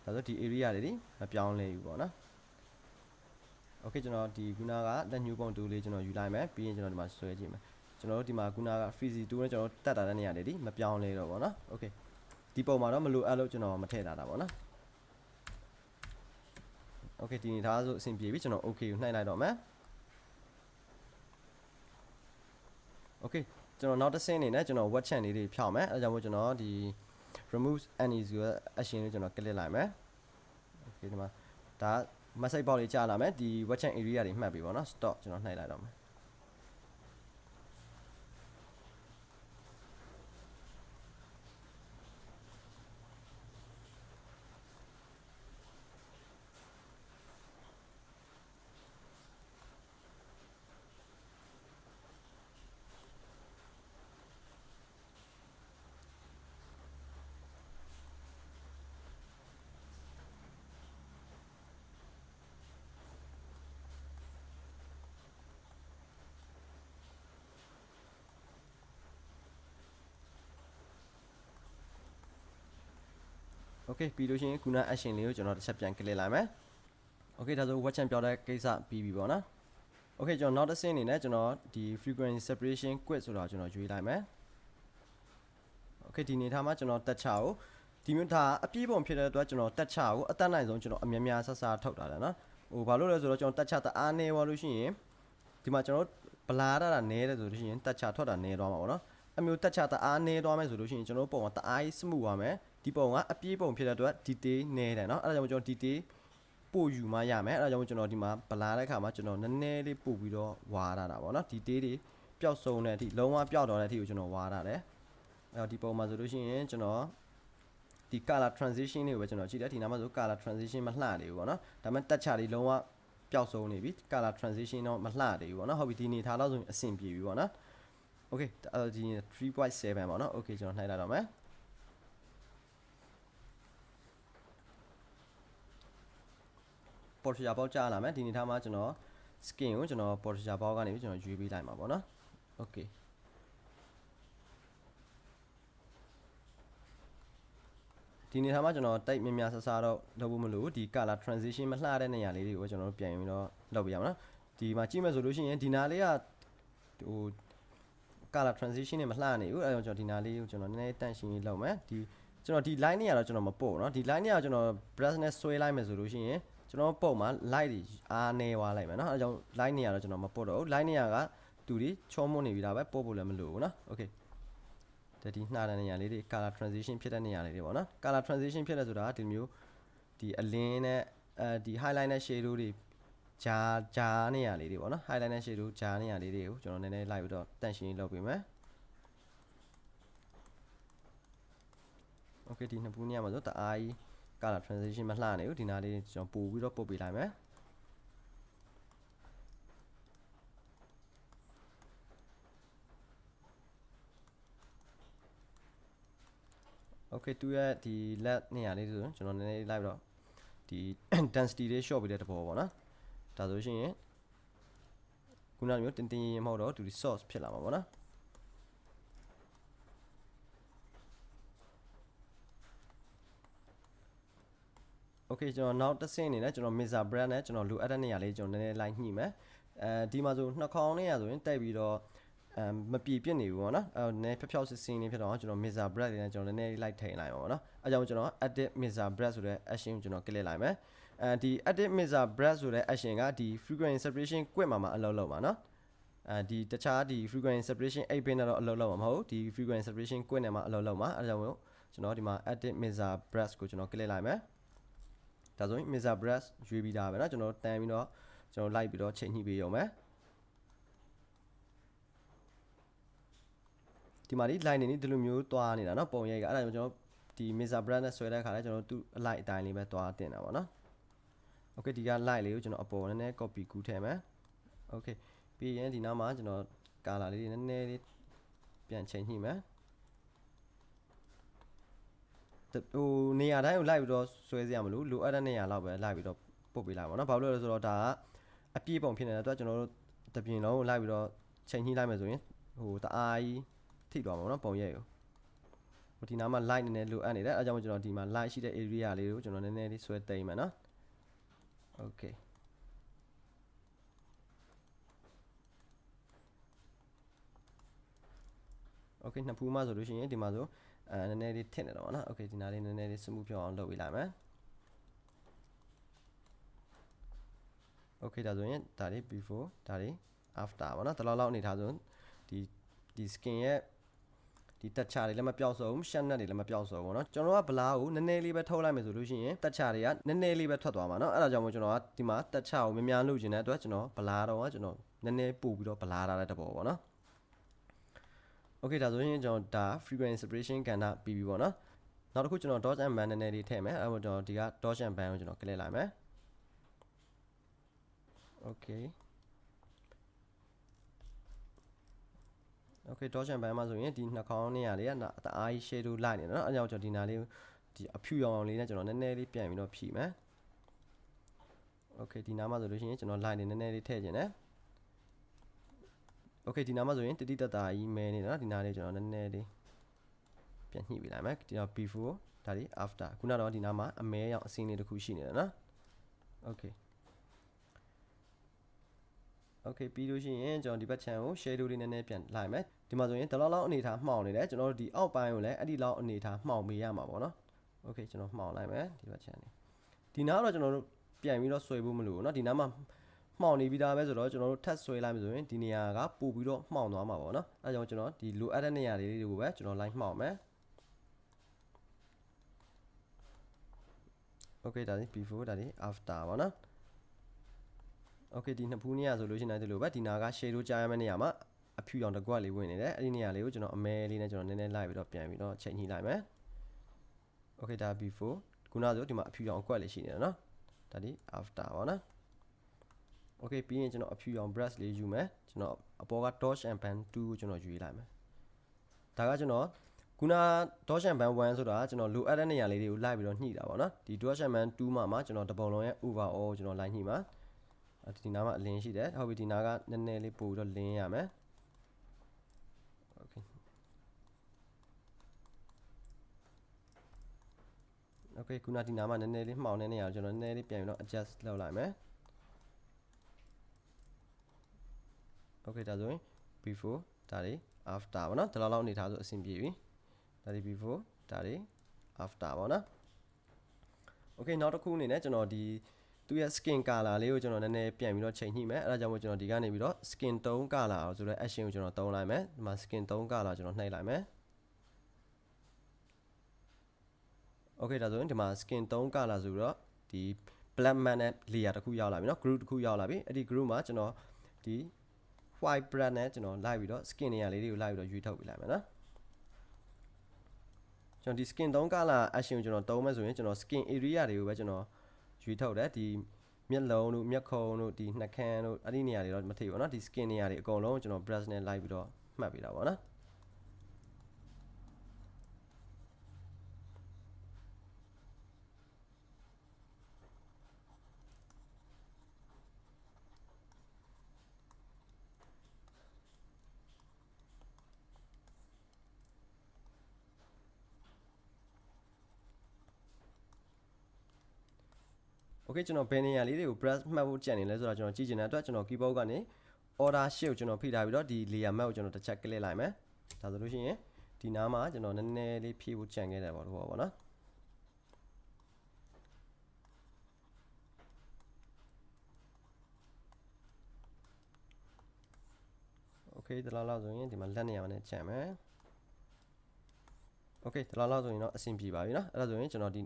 ဒါဆိုဒီ area တွေဒီမပြောင်းလဲဘူးပေါ့နော် okay ကျွန်တော်ဒီခုနကလက်ညှိုးပုံတူလေးကျွန်တော်ယူလိုက်မယ်ပြီးရင်ကျွန်တော်ဒီမှာဆွဲကြည့်မယ်ကျွန်တော်တို့ဒီမှာခုနက freezy 2နဲ့ကျွန်တော်တက်တာတဲ့နေရာတွေဒီမပြောင်းလဲတော့ပေါ့နော် okay ဒီပုံမှာတော့မလိုအပ်လို့ကျွန်တော်မထည့်တာတာပေါ့နော် okay ဒီနေသားဆိုအဆင်ပြေပြီကျွန်တော် okay ကိုနှိုက်လိုက်တော့မယ် okay ကျွန်တော်နောက်တစ်ဆင့်အနေနဲ့ကျွန်တော် web channel လေးတွေဖြောင်းမယ်အဲဒါကြောင့်မို့ကျွန်တော်ဒီ remove any ဆိုတဲ့ action လေးကျွန်တော် click လိုက်မယ် okay ဒီမှာဒါ message box လေးကြာလာမယ်ဒီ web channel area တွေမှတ်ပြီပေါ့နော် stop ကျွန်တော်နှိုက်လိုက်တော့မယ် okay ပြီးလို့ရှိရင်ခုန action လေးကိုကျွန်တော်တစ်ချက်ပြန် click လိုက်မယ် okay ဒါဆို watch and ပြောတဲ့ကိစ္စပြီးပြီပေါ့နော် okay ကျွန်တော်နောက်တစ်ဆင့်အနေနဲ့ကျွန်တော်ဒီ frequency separation quit ဆိုတာကျွန်တော်ရွေးလိုက်မယ် okay ဒီနေထားမှာကျွန်တော်တက်ချကိုဒီမျိုးဒါအပြည့်ပုံဖြစ်တဲ့အတွက်ကျွန်တော်တက်ချကိုအတက်နိုင်ဆုံးကျွန်တော်အများများဆဆထုတ်တာတယ်နော်ဟိုဘာလို့လဲဆိုတော့ကျွန်တော်တက်ချတအားနေပါလို့ရှိရင်ဒီမှာကျွန်တော်ဗလာရတာနဲတယ်ဆိုလို့ရှိရင်တက်ချထွက်တာနဲသွားမှာပေါ့နော်အမျိုးတက်ချတအားနေသွားမယ်ဆိုလို့ရှိရင်ကျွန်တော်ပုံကတအားကြီးစမှုသွားမယ် ဒီပုံကအပြည့်ပုံဖြစ်တဲ့အတွက် detail နဲတယ်နော်အဲ့ဒါကြောင့်ကျွန်တော် detail ပို့ယူမှရမယ်အဲ့ဒါကြောင့်ကျွန်တော်ဒီမှာဗလာတဲ့ခါမှာကျွန်တော်နည်းနည်းလေးပို့ပြီးတော့ဝါရတာပေါ့နော် detail တွေပျောက်ဆုံးတဲ့အထိလုံးဝပျောက်တော့တဲ့အထိကိုကျွန်တော်ဝါရတယ်အဲ့တော့ဒီပုံမှာဆိုလို့ရှိရင်ကျွန်တော်ဒီ color transition တွေကိုပဲကျွန်တော်ကြည့်တယ်ဒီနားမှာဆို color transition မလှသေးဘူးပေါ့နော်ဒါပေမဲ့တက်ချလေးလုံးဝပျောက်ဆုံးနေပြီ color transition တော့မလှသေးဘူးပေါ့နော်ဟုတ်ပြီဒီနေထားတော့ဆိုရင်အဆင်ပြေပြီပေါ့နော် okay အဲဒီ3.7ပေါ့နော် okay ကျွန်တော်နှိုက်လိုက်တော့မယ် ပေါ်ထရာပေါက်ကြားလာမယ်ဒီနေထားမှာကျွန်တော် skin ကိုကျွန်တော်ပေါ်ထရာပေါက်ကနေပြီးကျွန်တော်ရွေးပေးလိုက်မှာပေါ့နော် okay ဒီနေထားမှာကျွန်တော်တိတ်မြများဆဆတော့လုပ်ဖို့မလို့ဒီ color transition မလှတဲ့နေရာလေးတွေကိုကျွန်တော်တို့ပြန်ပြီးတော့လုပ်ပြရမှာနော်ဒီမှာကြည့်မယ်ဆိုလို့ရှိရင်ဒီနာလေးကဟို color transition နဲ့မလှနေဘူးအဲဒါကြောင့်ကျွန်တော်ဒီနာလေးကိုကျွန်တော်နည်းနည်းတန့်ရှင်းရေးလုပ်မယ်ဒီကျွန်တော်ဒီ line နေရာတော့ကျွန်တော်မပို့เนาะဒီ line နေရာကျွန်တော် brush နဲ့ဆွဲလိုက်မယ်ဆိုလို့ရှိရင် ကျွန်တော်ပုံမှာ light တွေအားနေသွားလိုက်မယ်เนาะအဲဒါကြောင့် line နေရာတော့ကျွန်တော်မပို့တော့ဘူး line နေရာကတူဒီချောမွနေပြီဒါပဲပို့ဖို့လည်းမလိုဘူးเนาะ okay ဒါဒီနှာတဲ့နေရာလေးတွေ color transition ဖြစ်တဲ့နေရာလေးတွေပေါ့နော် color transition ဖြစ်တဲ့ဆိုတာဒီမျိုးဒီအလင်းနဲ့အဲဒီ highlight နဲ့ shadow တွေဂျာဂျာနေရာလေးတွေပေါ့နော် highlight နဲ့ shadow ဂျာနေရာလေးတွေကိုကျွန်တော်နည်းနည်းလိုက်ပြီးတော့တန့်ရှင်းလုပ်ပေးမယ် okay ဒီနှစ်ပူးနေရာမှာဆိုတအားကြီး color transition မလှနေဘူးဒီနားလေးကျွန်တော်ပို့ပြီးတော့ပုတ်ပေးလိုက်မယ် okay သူရဲ့ဒီ let နေရာလေးဆိုရင်ကျွန်တော်နည်းနည်းလိုက်ပြီးတော့ဒီ density လေး short ပေးတဲ့တဘောပေါ့နော်ဒါဆိုရှင်ခုနမျိုးတင်တင်ရင်မဟုတ်တော့သူဒီ source ဖြစ်လာမှာပေါ့နော် okay ကျွန်တော်နောက်တစ်ဆင့်အနေနဲ့ကျွန်တော် Mesa brand နဲ့ကျွန်တော်လိုအပ်တဲ့နေရာလေးကျွန်တော်နည်းနည်းလိုက်ညှိမယ်အဲဒီမှာဆိုနှစ်ခေါင်းနေရဆိုရင်တက်ပြီးတော့အမ်မပြေပြစ်နေဘူးပေါ့နော်အဲနည်းဖြောက်ဖြောက်စစ်စင်းလေးဖြစ်တော့ကျွန်တော် Mesa brand လေးနဲ့ကျွန်တော်နည်းနည်းလိုက်ထိန်လိုက်ပါပေါ့နော်အဲကြောင့်ကျွန်တော် edit Mesa brand ဆိုတဲ့ action ကိုကျွန်တော် click လိုက်မယ်အဲဒီ edit Mesa brand ဆိုတဲ့ action ကဒီ frequency separation ကွက်မှာမှာအလုပ်လုပ်ပါနော်အဲဒီတခြားဒီ frequency separation 8 pin နဲ့တော့အလုပ်လုပ်မှာမဟုတ်ဒီ frequency separation ကွက်နဲ့မှာအလုပ်လုပ်မှာအဲကြောင့်ကျွန်တော်ဒီမှာ edit Mesa brand ကိုကျွန်တော် click လိုက်မယ် ဒါဆိုရင် Mesa brush ရွေးပြီးသားပဲเนาะကျွန်တော်တန်ပြီးတော့ကျွန်တော်လိုက်ပြီးတော့ချိန်ညှိပေးရုံပဲဒီမှာဒီ line နေနေဒီလိုမျိုးတွားနေတာเนาะပုံရိပ်ကအဲ့ဒါကြောင့်ကျွန်တော်ဒီ Mesa brush နဲ့ဆွဲတဲ့ခါလဲကျွန်တော်သူ့အလိုက်အတိုင်းလေးပဲတွားတင်တာပေါ့เนาะ Okay ဒီက light လေးကိုကျွန်တော်အပေါ်နည်းနည်း copy ကူးထည့်မယ် Okay ပြီးရင်ဒီနောက်မှာကျွန်တော် color လေးနည်းနည်းလေးပြန်ချိန်ညှိမယ် ဟိုနေရာတိုင်းကိုလိုက်ပြီးတော့ဆွဲစရာမလိုလိုအပ်တဲ့နေရာလောက်ပဲလိုက်ပြီးတော့ပုတ်ပေးလိုက်ပါတော့ဘာလို့လဲဆိုတော့ဒါကအပြည့်ပုံဖြစ်နေတဲ့အတွက်ကျွန်တော်တို့တပြင်းလုံးကိုလိုက်ပြီးတော့ချိန်ညှိလိုက်မယ်ဆိုရင်ဟိုတအားကြီးထိသွားမှာပေါ့နော်ပုံရိပ်ကိုဟိုဒီနားမှာ light နည်းနည်းလိုအပ်နေတယ်အဲကြောင့်ကျွန်တော်ဒီမှာ light ရှိတဲ့ area လေးကိုကျွန်တော်နည်းနည်းလေးဆွဲသိမ်းမယ်နော် okay okay နှစ်ဖူးမှဆိုလို့ရှိရင်ဒီမှာဆို အဲနည်းနည်းလေးထင့်နေတော့ဗောနော် okay ဒီနားလေးနည်းနည်းလေး smooth ဖြစ်အောင်လုပ်ပေးလိုက်မယ် okay ဒါဆိုရင်ဒါလေး before ဒါလေး after ဗောနော်တလောက်လောက်အနေထားဆိုဒီဒီ skin ရဲ့ဒီတက်ချာတွေလည်းမပြောက်စုံရှက်နက်တွေလည်းမပြောက်စုံဘူးเนาะကျွန်တော်ကဗလာကိုနည်းနည်းလေးပဲထုတ်လိုက်မယ်ဆိုလို့ရှိရင်တက်ချာတွေကနည်းနည်းလေးပဲထွက်သွားမှာเนาะအဲ့ဒါကြောင့်မို့ကျွန်တော်ကဒီမှာတက်ချာကိုများများလုပ်ချင်တဲ့အတွက်ကျွန်တော်ဗလာတော့ကကျွန်တော်နည်းနည်းပို့ပြီးတော့ဗလာထားတဲ့တဘောပေါ့เนาะ okay ဒါဆိုရင်ကျွန်တော်ဒါ frequency separation ကဏ္ဍပြီးပြီပေါ့နော်နောက်တစ်ခုကျွန်တော် dodge and ban နည်းနည်းလေးထည့်မယ်အဲ့တော့ကျွန်တော်ဒီက dodge and ban ကိုကျွန်တော် click လိုက်မယ် okay okay dodge and ban မှာဆိုရင်ဒီနှာခေါင်းနေရာလေးကတအားကြီး shadow လိုက်နေတယ်နော်အဲ့ကြောင့်ကျွန်တော်ဒီနာလေးဒီအဖြူရောင်အောင်လေးနဲ့ကျွန်တော်နည်းနည်းလေးပြန်ပြီးတော့ဖြည့်မယ် okay ဒီနားမှာဆိုလို့ရှိရင်ကျွန်တော် line နေနည်းနည်းလေးထည့်ခြင်းနဲ့ โอเคဒီနားမှာဆိုရင်တတိတတာကြီးမဲနေတာနော်ဒီနားလေးကျွန်တော်နည်းနည်းလေးပြန်ညှိပေးလိုက်မယ်ဒီတော့ before ဒါဒီ after ခုနတော့ဒီနားမှာအမဲရောင်အစင်းလေးတစ်ခုရှိနေတယ်နော်โอเคโอเคပြီးလို့ရှိရင်ကျွန်တော်ဒီဘက် channel ကို shadow လေးနည်းနည်းပြန်လိုက်မယ်ဒီမှာဆိုရင်ဒီလောက်လောက်အနေထားမှောင်နေတယ်ကျွန်တော်တို့ဒီအောက်ပိုင်းကိုလည်းအဲ့ဒီလောက်အနေထားမှောင်ပေးရမှာပေါ့နော် okay ကျွန်တော်မှောင်လိုက်မယ်ဒီဘက် channel ဒီနားတော့ကျွန်တော်တို့ပြန်ပြီးတော့ဆွဲဖို့မလိုဘူးเนาะဒီနားမှာ မှောင်နေပြီးသားပဲဆိုတော့ကျွန်တော်တို့ထပ်ဆွဲလိုက်မယ်ဆိုရင်ဒီနေရာကပို့ပြီးတော့မှောင်သွားမှာပေါ့နော်အဲကြောင့်ကျွန်တော်ဒီလိုအပ်တဲ့နေရာလေးတွေကိုပဲကျွန်တော် line မှောင်မယ် okay ဒါဒီ before ဒါဒီ after ပေါ့နော် okay ဒီနှစ်ဖူးနေရဆိုလို့ရှိရင်လည်းဒီလိုပဲဒီနာက shade တို့ကြားရမယ့်နေရာမှာအဖြူရောင်တစ်ကွက်လေးဝင်နေတယ်အဲ့ဒီနေရာလေးကိုကျွန်တော်အမဲလေးနဲ့ကျွန်တော်နည်းနည်းလိုက်ပြီးတော့ပြန်ပြီးတော့ချိန်ညှိလိုက်မယ် okay ဒါ before ခုနဆိုဒီမှာအဖြူရောင်အကွက်လေးရှိနေတယ်နော်ဒါဒီ after ပေါ့နော် okay ပြီးရင်ကျွန်တော်အဖြူရောင် brush လေးယူမယ်ကျွန်တော်အပေါ်က dodge and band 2ကိုကျွန်တော်ယူလိုက်မယ်ဒါကကျွန်တော်ခုန dodge and band 1ဆိုတာကျွန်တော်လိုအပ်တဲ့နေရာလေးတွေကိုလိုက်ပြီးတော့ညှိတာပေါ့နော်ဒီ dodge and band 2မှာမှာကျွန်တော်တပုံလုံးရဲ့ overall ကျွန်တော်လိုက်ညှိမှာဒီနားမှာအလင်းရှိတယ်ဟုတ်ပြီဒီနားကနည်းနည်းလေးပို့ပြီးတော့လင်းရမယ် okay okay ခုနဒီနားမှာနည်းနည်းလေးမှောင်နေနေရအောင်ကျွန်တော်နည်းနည်းလေးပြန်ပြီးတော့ adjust လုပ်လိုက်မယ် okay ဒါဆိုရင် before ဒါတွေ after ပေါ့နော်ဒီလောက်လောက်အနေထားဆိုအဆင်ပြေပြီဒါတွေ before ဒါတွေ after ပေါ့နော် okay နောက်တစ်ခုအနေနဲ့ကျွန်တော်ဒီသူရဲ့ skin color လေးကိုကျွန်တော်နည်းနည်းပြန်ပြီးတော့ချိန်ညှိမယ်အဲဒါကြောင့်မို့ကျွန်တော်ဒီကနေပြီးတော့ skin tone color ဆိုတဲ့ action ကိုကျွန်တော်သုံးလိုက်မယ်ဒီမှာ skin tone color ကျွန်တော်နှိပ်လိုက်မယ် okay ဒါဆိုရင်ဒီမှာ skin tone color ဆိုတော့ဒီ black man နဲ့ layer တစ်ခုရောက်လာပြီเนาะ group တစ်ခုရောက်လာပြီအဲ့ဒီ group မှာကျွန်တော်ဒီ white brand နဲ့ကျွန်တော်လိုက်ပြီးတော့ skin နေရာလေးတွေကိုလိုက်ပြီးတော့ရွေးထုတ်ပြလိုက်မယ်နော်ကျွန်တော်ဒီ skin 3 color action ကိုကျွန်တော်သုံးမယ်ဆိုရင်ကျွန်တော် skin area တွေကိုပဲကျွန်တော်ရွေးထုတ်တယ်ဒီမျက်လုံးတို့မျက်ခုံးတို့ဒီနှာခမ်းတို့အဲ့ဒီနေရာတွေတော့မထိဘူးเนาะဒီ skin နေရာတွေအကုန်လုံးကျွန်တော် brush နဲ့လိုက်ပြီးတော့မှတ်ပေးတာပေါ့နော် โอเคကျွန်တော်ဘယ်နေရာလေးတွေကို brush မှတ်ဖို့ကြံနေလဲဆိုတော့ကျွန်တော်ကြည့်ချင်တဲ့အတွက်ကျွန်တော် keyboard ကနေ order shift ကိုကျွန်တော်ဖိထားပြီးတော့ဒီ layer map ကိုကျွန်တော်တစ်ချက် click လိုက်မယ်ဒါဆိုလို့ရှိရင်ဒီနားမှာကျွန်တော်နည်းနည်းလေးဖြည့်ဖို့ကြံခဲ့တယ်ပေါ့လို့ပေါ့နော်โอเคဒီလောက်လောက်ဆိုရင်ဒီမှာလက်နေရာမှာနဲ့ကြံမယ်โอเคဒီလောက်လောက်ဆိုရင်တော့အဆင်ပြေပါပြီเนาะအဲ့ဒါဆိုရင်ကျွန်တော်ဒီ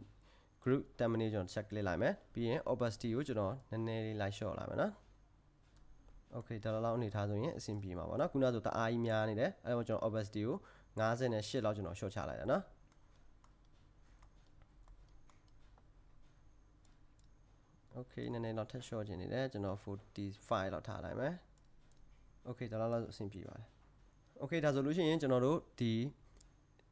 group terminate ကျွန်တော် check click လိုက်မယ်ပြီးရင် opacity ကိုကျွန်တော်နည်းနည်းလေးလိုက်လျှော့လိုက်မယ်နော် okay ဒါလောက်အနေထားဆိုရင်အဆင်ပြေမှာပေါ့နော်ခုနဆိုတအားကြီးများနေတယ်အဲဒါကျွန်တော် opacity ကို58လောက်ကျွန်တော်လျှော့ချလိုက်တာနော် okay နည်းနည်းတော့ထပ်လျှော့ခြင်းနေတယ်ကျွန်တော်45လောက်ထားလိုက်မယ် okay ဒါလောက်လောက်အဆင်ပြေပါတယ် okay ဒါဆိုလို့ရှိရင်ကျွန်တော်တို့ဒီ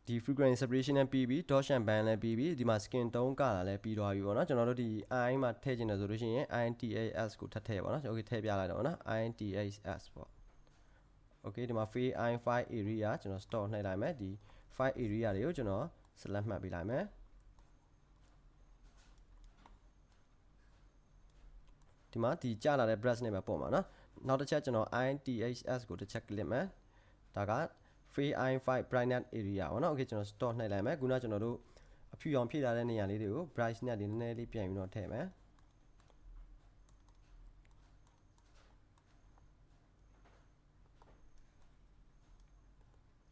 ဒီ frequency separation နဲ့ပြီးပြီး dot and band လည်းပြီးပြီးဒီမှာ skin tone ကလာလည်းပြီးသွားပြီပေါ့နော်ကျွန်တော်တို့ဒီ i မှာထည့်ချင်တယ်ဆိုလို့ရှိရင် intas ကိုထပ်ထည့်ပါနော် okay ထည့်ပြလိုက်တော့ပေါ့နော် intas ပေါ့ okay ဒီမှာ free i file area ကျွန်တော် store နှိပ်လိုက်မယ်ဒီ file area တွေကိုကျွန်တော် select မှတ်ပေးလိုက်မယ်ဒီမှာဒီကြာလာတဲ့ brush နဲ့ပဲပုံပါနော်နောက်တစ်ချက်ကျွန်တော် inths ကိုတစ်ချက် click မယ်ဒါက free i5 brightness area ပေါ့နော် okay ကျွန်တော် store နှိပ်လိုက်မယ်ခုနကျွန်တော်တို့အဖြူရောင်ဖြည့်ထားတဲ့နေရာလေးတွေကို brightness တွေနည်းနည်းလေးပြန်ပြီးတော့ထည့်မယ်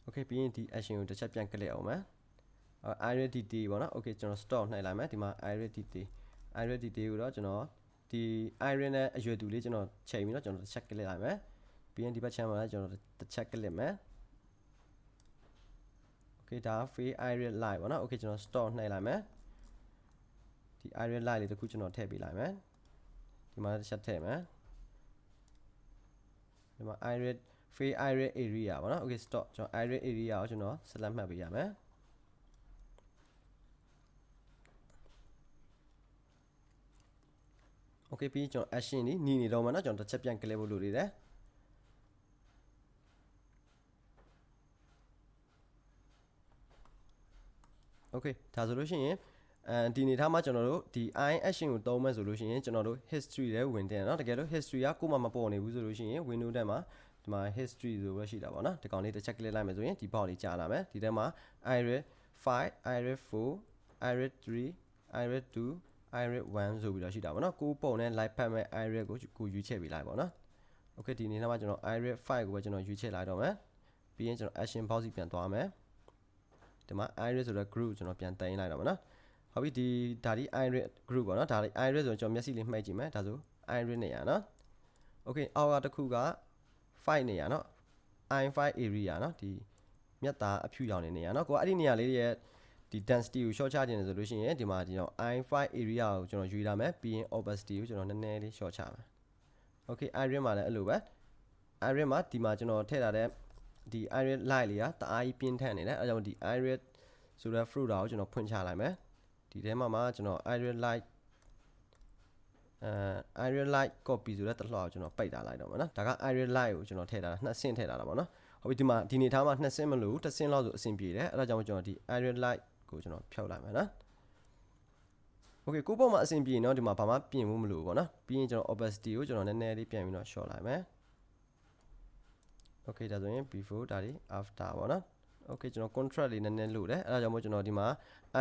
okay ပြီးရင်ဒီ action ကိုတစ်ချက်ပြန် click အောင်မယ်အဲ iris dt ပေါ့နော် okay ကျွန်တော် store နှိပ်လိုက်မယ်ဒီမှာ iris dt iris dt ကိုတော့ကျွန်တော်ဒီ iris နဲ့အရွယ်တူလေးကျွန်တော်ချိန်ပြီးတော့ကျွန်တော်တစ်ချက် click လိုက်မယ်ပြီးရင်ဒီဘက် channel မှာလည်းကျွန်တော်တစ်ချက် click မယ် okay ဒါ free iris light ပေါ့နော် okay ကျွန်တော် store နှိပ်လိုက်မယ်ဒီ iris light လေးတစ်ခုကျွန်တော်ထည့်ပေးလိုက်မယ်ဒီမှာတစ်ချက်ထည့်မယ်ဒီမှာ iris free iris area ပေါ့နော် okay stop ကျွန်တော် iris area ကိုကျွန်တော် select မှတ်ပေးရမယ် okay ပြီးကျွန်တော် action นี่ညီနေတော့မှာเนาะကျွန်တော်တစ်ချက်ပြန် click ဖို့လိုနေတယ် okay ဒါဆိုလို့ရှိရင်အဲဒီနေထားမှာကျွန်တော်တို့ဒီ i action ကိုသုံးမဲ့ဆိုလို့ရှိရင်ကျွန်တော်တို့ history လဲဝင်တယ်เนาะတကယ်လို့ history ကကိုယ်မှမပေါ်နေဘူးဆိုလို့ရှိရင် window ထဲမှာဒီမှာ history ဆိုပဲရှိတာပေါ့เนาะဒီကောင်လေးတစ်ချက် click လိုက်မယ်ဆိုရင်ဒီ box လေးကြာလာမယ်ဒီထဲမှာ iris 5 iris 4 iris 3 iris 2 iris 1ဆိုပြီးတော့ရှိတာပေါ့နော်ကိုပုံနဲ့ light ဖတ်မဲ့ iris ကိုကိုရွေးချယ်ပေးလိုက်ပေါ့နော် okay ဒီနေ့မှာကျွန်တော် iris 5ကိုပဲကျွန်တော်ရွေးချယ်လိုက်တော့မယ်ပြီးရင်ကျွန်တော် action box စီပြန်သွားမယ် ဒီမှာ iris ဆိုတဲ့ group ကျွန်တော်ပြန်တင်လိုက်တော့မယ်နော်ဟုတ်ပြီဒီဒါဒီ iris group ပေါ့နော်ဒါဒီ iris ဆိုကျွန်တော်မျက်စိလေးမှိတ်ကြည့်မယ်ဒါဆို iris နေရနော် okay အောက်ကတစ်ခုက5နေရနော် i5 area နော်ဒီမြတ်သားအဖြူရောင်နေနေရနော်ကိုကအဲ့ဒီနေရာလေးရဲ့ဒီ density ကို short ချခြင်းဆိုလို့ရှိရင်ဒီမှာဒီတော့ i5 area ကိုကျွန်တော်ယူလာမယ်ပြီးရင် opacity ကိုကျွန်တော်နည်းနည်းလေး short ချမယ် okay iris မှာလည်းအဲ့လိုပဲ iris မှာဒီမှာကျွန်တော်ထည့်ထားတဲ့ ဒီ iris light လေးကတအားကြီးပြင်းထန်နေတယ်အဲကြောင့်ဒီ iris ဆိုတဲ့ fruit ကိုကျွန်တော်ဖွင့်ချလိုက်မယ်ဒီထဲမှာမှာကျွန်တော် iris light အဲ iris light copy ဆိုတဲ့တလှော်ကိုကျွန်တော်ပိတ်ထားလိုက်တော့မှာနော်ဒါက iris light ကိုကျွန်တော်ထည့်ထားတာနှစ်ဆင့်ထည့်ထားတာပေါ့နော်ဟုတ်ပြီဒီမှာဒီနေထားမှာနှစ်ဆင့်မလို့တစ်ဆင့်လောက်ဆိုအဆင်ပြေတယ်အဲဒါကြောင့်ကျွန်တော်ဒီ iris light ကိုကျွန်တော်ဖြုတ်လိုက်မယ်နော် Okay ကိုပေါ့မှာအဆင်ပြေเนาะဒီမှာဘာမှပြင်ဖို့မလိုဘူးပေါ့နော်ပြီးရင်ကျွန်တော် opacity ကိုကျွန်တော်နည်းနည်းလေးပြန်ပြီးတော့ short လိုက်မယ် Okay ဒါဆိုရင် before ဒါဒီ after ပေါ့နော် Okay ကျွန်တော် contrast လေးနည်းနည်းလိုတယ်အဲဒါကြောင့်မို့ကျွန်တော်ဒီမှာ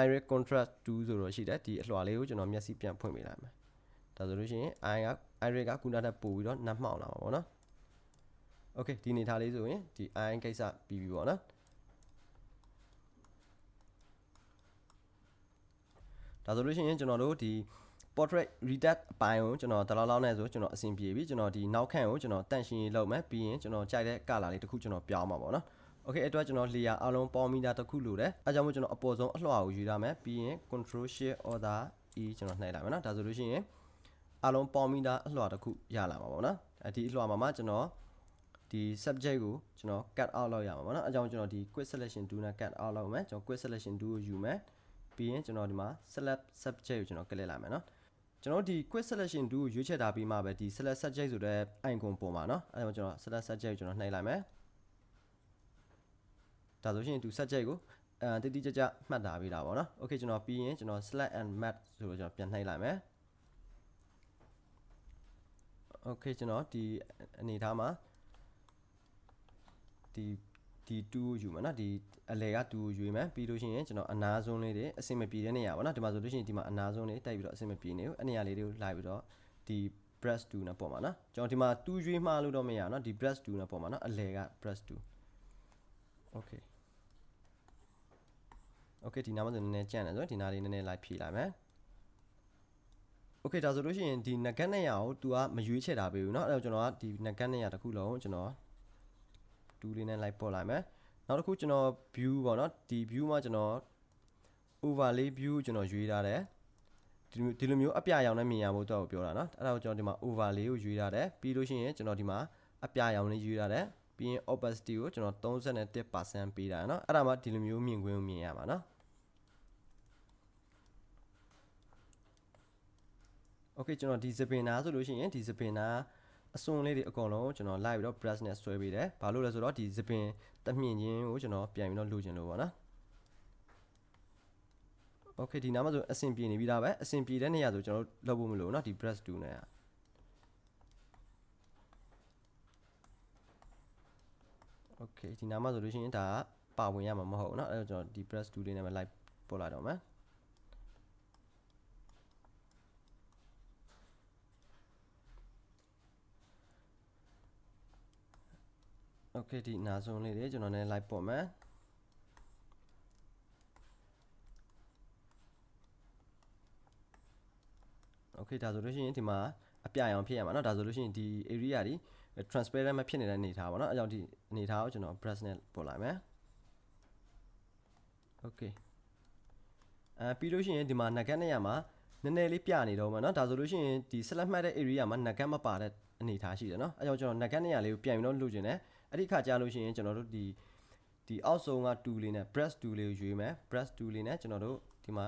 iris contrast 2ဆိုတော့ရှိတယ်ဒီအလွှာလေးကိုကျွန်တော်မျက်စိပြန်ဖွင့်ပေးလိုက်မယ်ဒါဆိုလို့ရှိရင် i က iris ကခုနကထပ်ပို့ပြီးတော့နှက်မှောင်လာမှာပေါ့နော် Okay ဒီနေထားလေးဆိုရင်ဒီ i ကိစ္စပြီးပြီပေါ့နော်ဒါဆိုလို့ရှိရင်ကျွန်တော်တို့ဒီ portrait redact အပိုင်းကိုကျွန်တော်တလောက်လောက်နဲ့ဆိုကျွန်တော်အဆင်ပြေပြီကျွန်တော်ဒီနောက်ခန့်ကိုကျွန်တော်တန့်ရှင်းရေးလုပ်မယ်ပြီးရင်ကျွန်တော်ကြိုက်တဲ့ color လေးတစ်ခုကျွန်တော်ပြောင်းမှာပေါ့နော် Okay အတွက်ကျွန်တော် layer အလုံးပေါင်းမိတာတစ်ခုလိုတယ်အဲကြောင့်မို့ကျွန်တော်အပေါ်ဆုံးအလွှာကိုယူရမယ်ပြီးရင် control shift order e ကျွန်တော်နှိပ်လိုက်မယ်နော်ဒါဆိုလို့ရှိရင်အလုံးပေါင်းမိတာအလွှာတစ်ခုရလာမှာပေါ့နော်အဲဒီအလွှာမှာမှကျွန်တော်ဒီ subject ကိုကျွန်တော် cut out လုပ်ရမှာပေါ့နော်အဲကြောင့်ကျွန်တော်ဒီ quick selection tool နဲ့ cut out လုပ်မယ်ကျွန်တော် quick selection tool ကိုယူမယ်ပြီးရင်ကျွန်တော်ဒီမှာ select subject ကိုကျွန်တော် click လိုက်မယ်နော် ကျွန်တော်ဒီ quick selection tool ကိုရွေးချယ်ထားပြီးမှပဲဒီ select subject ဆိုတဲ့ icon ပေါ်မှာเนาะအဲဒါကြောင့်ကျွန်တော် select subject ကိုကျွန်တော်နှိပ်လိုက်မယ်ဒါဆိုရှင်ဒီ subject ကိုအဲတိတိကျကျမှတ်ထားပေးတာပေါ့เนาะ okay ကျွန်တော်ပြီးရင်ကျွန်တော် select and match ဆိုတော့ကျွန်တော်ပြန်နှိပ်လိုက်မယ် okay ကျွန်တော်ဒီအနေထားမှာဒီ ဒီ2ကိုယူမယ်เนาะဒီအလဲက2ကိုယူမယ်ပြီးလို့ရှိရင်ကျွန်တော်အနားဆုံးလေးတွေအဆင်မပြေတဲ့နေရာပေါ့เนาะဒီမှာဆိုလို့ရှိရင်ဒီမှာအနားဆုံးလေးတိုက်ပြီးတော့အဆင်မပြေနေဘူးအဲ့နေရာလေးတွေကိုလိုက်ပြီးတော့ဒီ brush 2နဲ့ပေါ့မှာเนาะကျွန်တော်ဒီမှာ2ရွေးမှားလို့တော့မရအောင်เนาะဒီ brush 2နဲ့ပေါ့မှာเนาะအလဲက brush 2 okay okay ဒီနားမှာဆိုနည်းနည်းကြန့်တယ်ဆိုတော့ဒီနားလေးနည်းနည်းလိုက်ဖြည့်လိုက်မယ် okay ဒါဆိုလို့ရှိရင်ဒီ nugget နဲ့ရအောင် तू ကမရွေးချယ်တာပေးဘူးเนาะအဲ့တော့ကျွန်တော်ကဒီ nugget နဲ့ရတစ်ခုလုံးကျွန်တော် 2လေးနဲ့လိုက်ပေါ်လိုက်မယ်နောက်တစ်ခုကျွန်တော် view ပေါ့နော်ဒီ view မှာကျွန်တော် overlay view ကျွန်တော်ရွေးထားတယ်ဒီဒီလိုမျိုးအပြရောင်နဲ့မြင်ရဖို့တော့ပြောတာနော်အဲ့ဒါကိုကျွန်တော်ဒီမှာ overlay ကိုရွေးထားတယ်ပြီးလို့ရှိရင်ကျွန်တော်ဒီမှာအပြရောင်နဲ့ရွေးထားတယ်ပြီးရင် opacity ကိုကျွန်တော်31%ပေးတာနော်အဲ့ဒါမှဒီလိုမျိုးမြင်ကွင်းကိုမြင်ရမှာနော် Okay ကျွန်တော်ဒီစပင်နာဆိုလို့ရှိရင်ဒီစပင်နာ အစွန်လေးတွေအကုန်လုံးကျွန်တော် live ပြီးတော့ brush နဲ့ဆွဲပေးတယ်။ဘာလို့လဲဆိုတော့ဒီစပင်တမြင့်ချင်းကိုကျွန်တော်ပြန်ပြီးတော့လိုချင်လို့ပေါ့နော်။ Okay ဒီနားမှာဆိုအဆင်ပြေနေပြီဒါပဲအဆင်ပြေတဲ့နေရာဆိုကျွန်တော်လုပ်ဖို့မလိုဘူးเนาะဒီ brush tool နဲ့။ Okay ဒီနားမှာဆိုလို့ရှိရင်ဒါပါဝင်ရမှာမဟုတ်ဘူးเนาะအဲတော့ကျွန်တော်ဒီ brush tool လေးနဲ့ပဲ live ပို့လိုက်တော့မယ်။ okay ဒီနာဆုံးလေးတွေကျွန်တော်လည်း live ပို့မယ် okay ဒါဆိုလို့ရှိရင်ဒီမှာအပြရောင်ဖြစ်ရမှာเนาะဒါဆိုလို့ရှိရင်ဒီ area တွေ transparent မဖြစ်နေတဲ့အနေထားပါเนาะအဲကြောင့်ဒီအနေထားကိုကျွန်တော် brush နဲ့ပို့လိုက်မယ် okay အဲပြီးလို့ရှိရင်ဒီမှာ nugget နဲ့ရမှာနည်းနည်းလေးပြနေတော့မှာเนาะဒါဆိုလို့ရှိရင်ဒီ select မှတ်တဲ့ area မှာ nugget မပါတဲ့အနေထားရှိတယ်เนาะအဲကြောင့်ကျွန်တော် nugget နဲ့ရလေးကိုပြန်ပြီးတော့လုပ်ချင်တယ် အဲ့ဒီခါကြာလို့ရှိရင်ကျွန်တော်တို့ဒီဒီအောက်ဆုံးက2လေးနဲ့ brush 2လေးကိုရွေးမယ် brush 2လေးနဲ့ကျွန်တော်တို့ဒီမှာ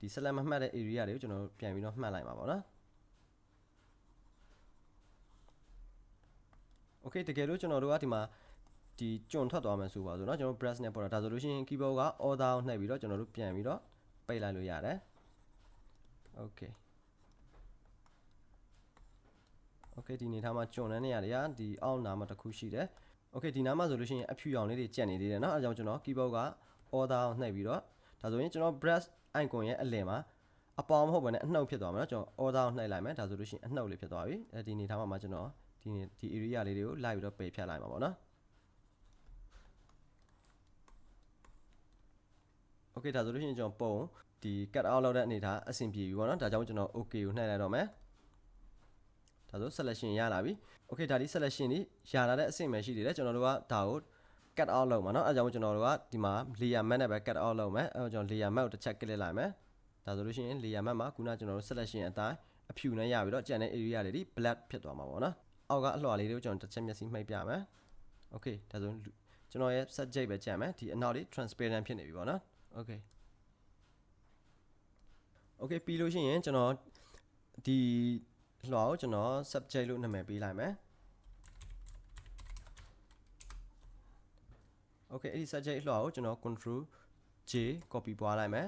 ဒီ select မမှတ်တဲ့ area တွေကိုကျွန်တော်တို့ပြန်ပြီးတော့မှတ်လိုက်ပါပါနော် Okay တကယ်လို့ကျွန်တော်တို့ကဒီမှာဒီကျွန်းထွက်သွားမယ်ဆိုပါဆိုเนาะကျွန်တော် brush နဲ့ပေါ်တာဒါဆိုလို့ရှိရင် keyboard က order ကိုနှိပ်ပြီးတော့ကျွန်တော်တို့ပြန်ပြီးတော့ပိတ်လိုက်လို့ရတယ် Okay Okay ဒီနေထားမှာကျွန်းတဲ့နေရာတွေကဒီအောက်နာမှာတစ်ခုရှိတယ် Okay ဒီနားမှာဆိုလို့ရှိရင်အဖြူရောင်လေးတွေကြက်နေသေးတယ်เนาะအဲကြောင့်ကျွန်တော် keyboard က order ကိုနှိပ်ပြီးတော့ ဒါဆိုရင်ကျွန်တော် brush icon ရဲ့အလယ်မှာအပေါင်းမဟုတ်ဘဲနဲ့အနှုတ်ဖြစ်သွားမှာเนาะကျွန်တော် order ကိုနှိပ်လိုက်မယ်ဒါဆိုလို့ရှိရင်အနှုတ်လေးဖြစ်သွားပြီအဲဒီအနေထားမှာမှကျွန်တော်ဒီဒီ area လေးတွေကိုလိုက်ပြီးတော့ပယ်ဖြတ်လိုက်မှာပေါ့နော် Okay ဒါဆိုလို့ရှိရင်ကျွန်တော်ပုံဒီ cut out လုပ်တဲ့အနေထားအဆင်ပြေပြီပေါ့နော်ဒါကြောင့်ကျွန်တော် okay ကိုနှိပ်လိုက်တော့မယ်ဒါဆို selection ရလာပြီ okay ဒါဒီ selection นี่ရလာတဲ့အဆင့်ပဲရှိသေးတယ်ကျွန်တော်တို့ကဒါကို cut out လုပ်မှာเนาะအဲကြောင့်ကျွန်တော်တို့ကဒီမှာ layer map နဲ့ပဲ cut out လုပ်မယ်အဲကျွန်တော် layer map ကိုတစ်ချက် click လိုက်မယ်ဒါဆိုလို့ရှိရင် layer map မှာခုနကျွန်တော်တို့ selection အတိုင်းအဖြူနဲ့ရပြီးတော့ကျန်တဲ့ area တွေဒီ black ဖြစ်သွားမှာပေါ့နော်အောက်ကအလွှာလေးတွေကိုကျွန်တော်တစ်ချက်မျက်စိမှိတ်ပြမယ် okay ဒါဆိုကျွန်တော်ရဲ့ subject ပဲကြံမယ်ဒီအနောက်လေး transparent ဖြစ်နေပြီပေါ့နော် okay okay ပြီးလို့ရှိရင်ကျွန်တော်ဒီ လွှာကိုကျွန်တော် subject လို့နာမည်ပေးလိုက်မယ် okay အဲ့ဒီ subject လွှာကိုကျွန်တော် control J copy ပွားလိုက်မယ်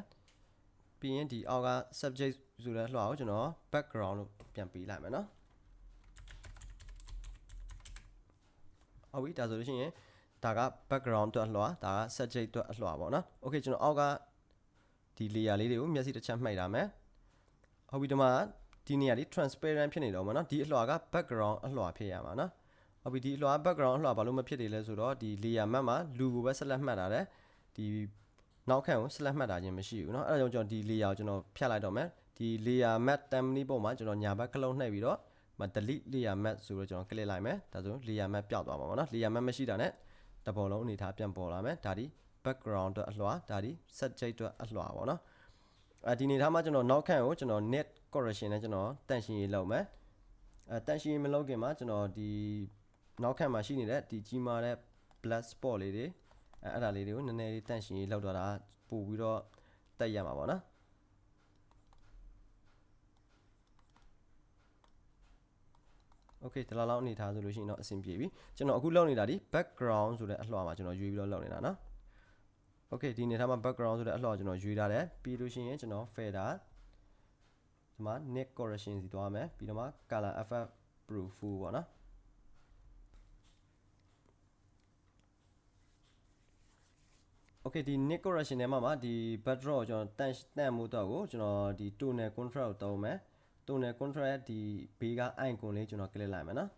ပြီးရင်ဒီအောက်က subject ဆိုတဲ့လွှာကိုကျွန်တော် background လို့ပြန်ပေးလိုက်မယ်နော်ဟုတ်ပြီဒါဆိုလို့ရှိရင်ဒါက background အတွက်အလွှာဒါက subject အတွက်အလွှာပေါ့နော် okay ကျွန်တော်အောက်ကဒီ layer လေးတွေကိုမျက်စိတစ်ချက်မှိတ်လာမယ်ဟုတ်ပြီဒီမှာ ဒီနေရာလေး transparent ဖြစ်နေတော့မှာနော်ဒီအလွှာက background အလွှာဖြစ်ရမှာနော်ဟုတ်ပြီဒီအလွှာ background အလွှာဘာလို့မဖြစ်နေလဲဆိုတော့ဒီ layer map မှာလူကိုပဲဆက်လက်မှတ်တာတယ်ဒီနောက်ခန့်ကိုဆက်လက်မှတ်တာခြင်းမရှိဘူးเนาะအဲဒါကြောင့်ကျွန်တော်ဒီ layer ကိုကျွန်တော်ဖြတ်လိုက်တော့မယ်ဒီ layer map template ပုံမှာကျွန်တော်ညာဘက်ကလုံးနှိပ်ပြီးတော့မ delete layer map ဆိုတော့ကျွန်တော် click လိုက်မယ်ဒါဆို layer map ပျောက်သွားမှာပေါ့နော် layer map မရှိတာနဲ့တပေါ်လုံးအနေထားပြန်ပေါ်လာမယ်ဒါဒီ background အတွက်အလွှာဒါဒီ subject အတွက်အလွှာပေါ့နော်အဲဒီအနေထားမှာကျွန်တော်နောက်ခန့်ကိုကျွန်တော် net correction နဲ့ကျွန်တော်တန့်ရှင်းရေးလုပ်မယ်အဲတန့်ရှင်းရေးမလုပ်ခင်မှာကျွန်တော်ဒီနောက်ခန့်မှာရှိနေတဲ့ဒီကြီးမားတဲ့ black spot လေးတွေအဲအဲ့ဒါလေးတွေကိုနည်းနည်းလေးတန့်ရှင်းရေးလောက်တော့တာပို့ပြီးတော့တက်ရမှာပေါ့နော်โอเคဒီလောက်လောက်အနေထားဆိုလို့ရှိရင်တော့အဆင်ပြေပြီကျွန်တော်အခုလုပ်နေတာဒီ background ဆိုတဲ့အလှော်မှာကျွန်တော်ရွေးပြီးတော့လုပ်နေတာเนาะโอเคဒီအနေထားမှာ background ဆိုတဲ့အလှော်ကျွန်တော်ရွေးထားတယ်ပြီးလို့ရှိရင်ကျွန်တော် fader ဒီမှာ net correction စီသွားမယ်ပြီးတော့မှ color effect proof full ပေါ့နော် okay ဒီ net correction ထဲမှာမှာဒီ backdrop ကိုကျွန်တော်တန့်တန့်မှုတော့ကိုကျွန်တော်ဒီ tonal contrast ကိုသုံးမယ် tonal contrast ဒီဘေးက icon လေးကျွန်တော် click လိုက်မယ်နော်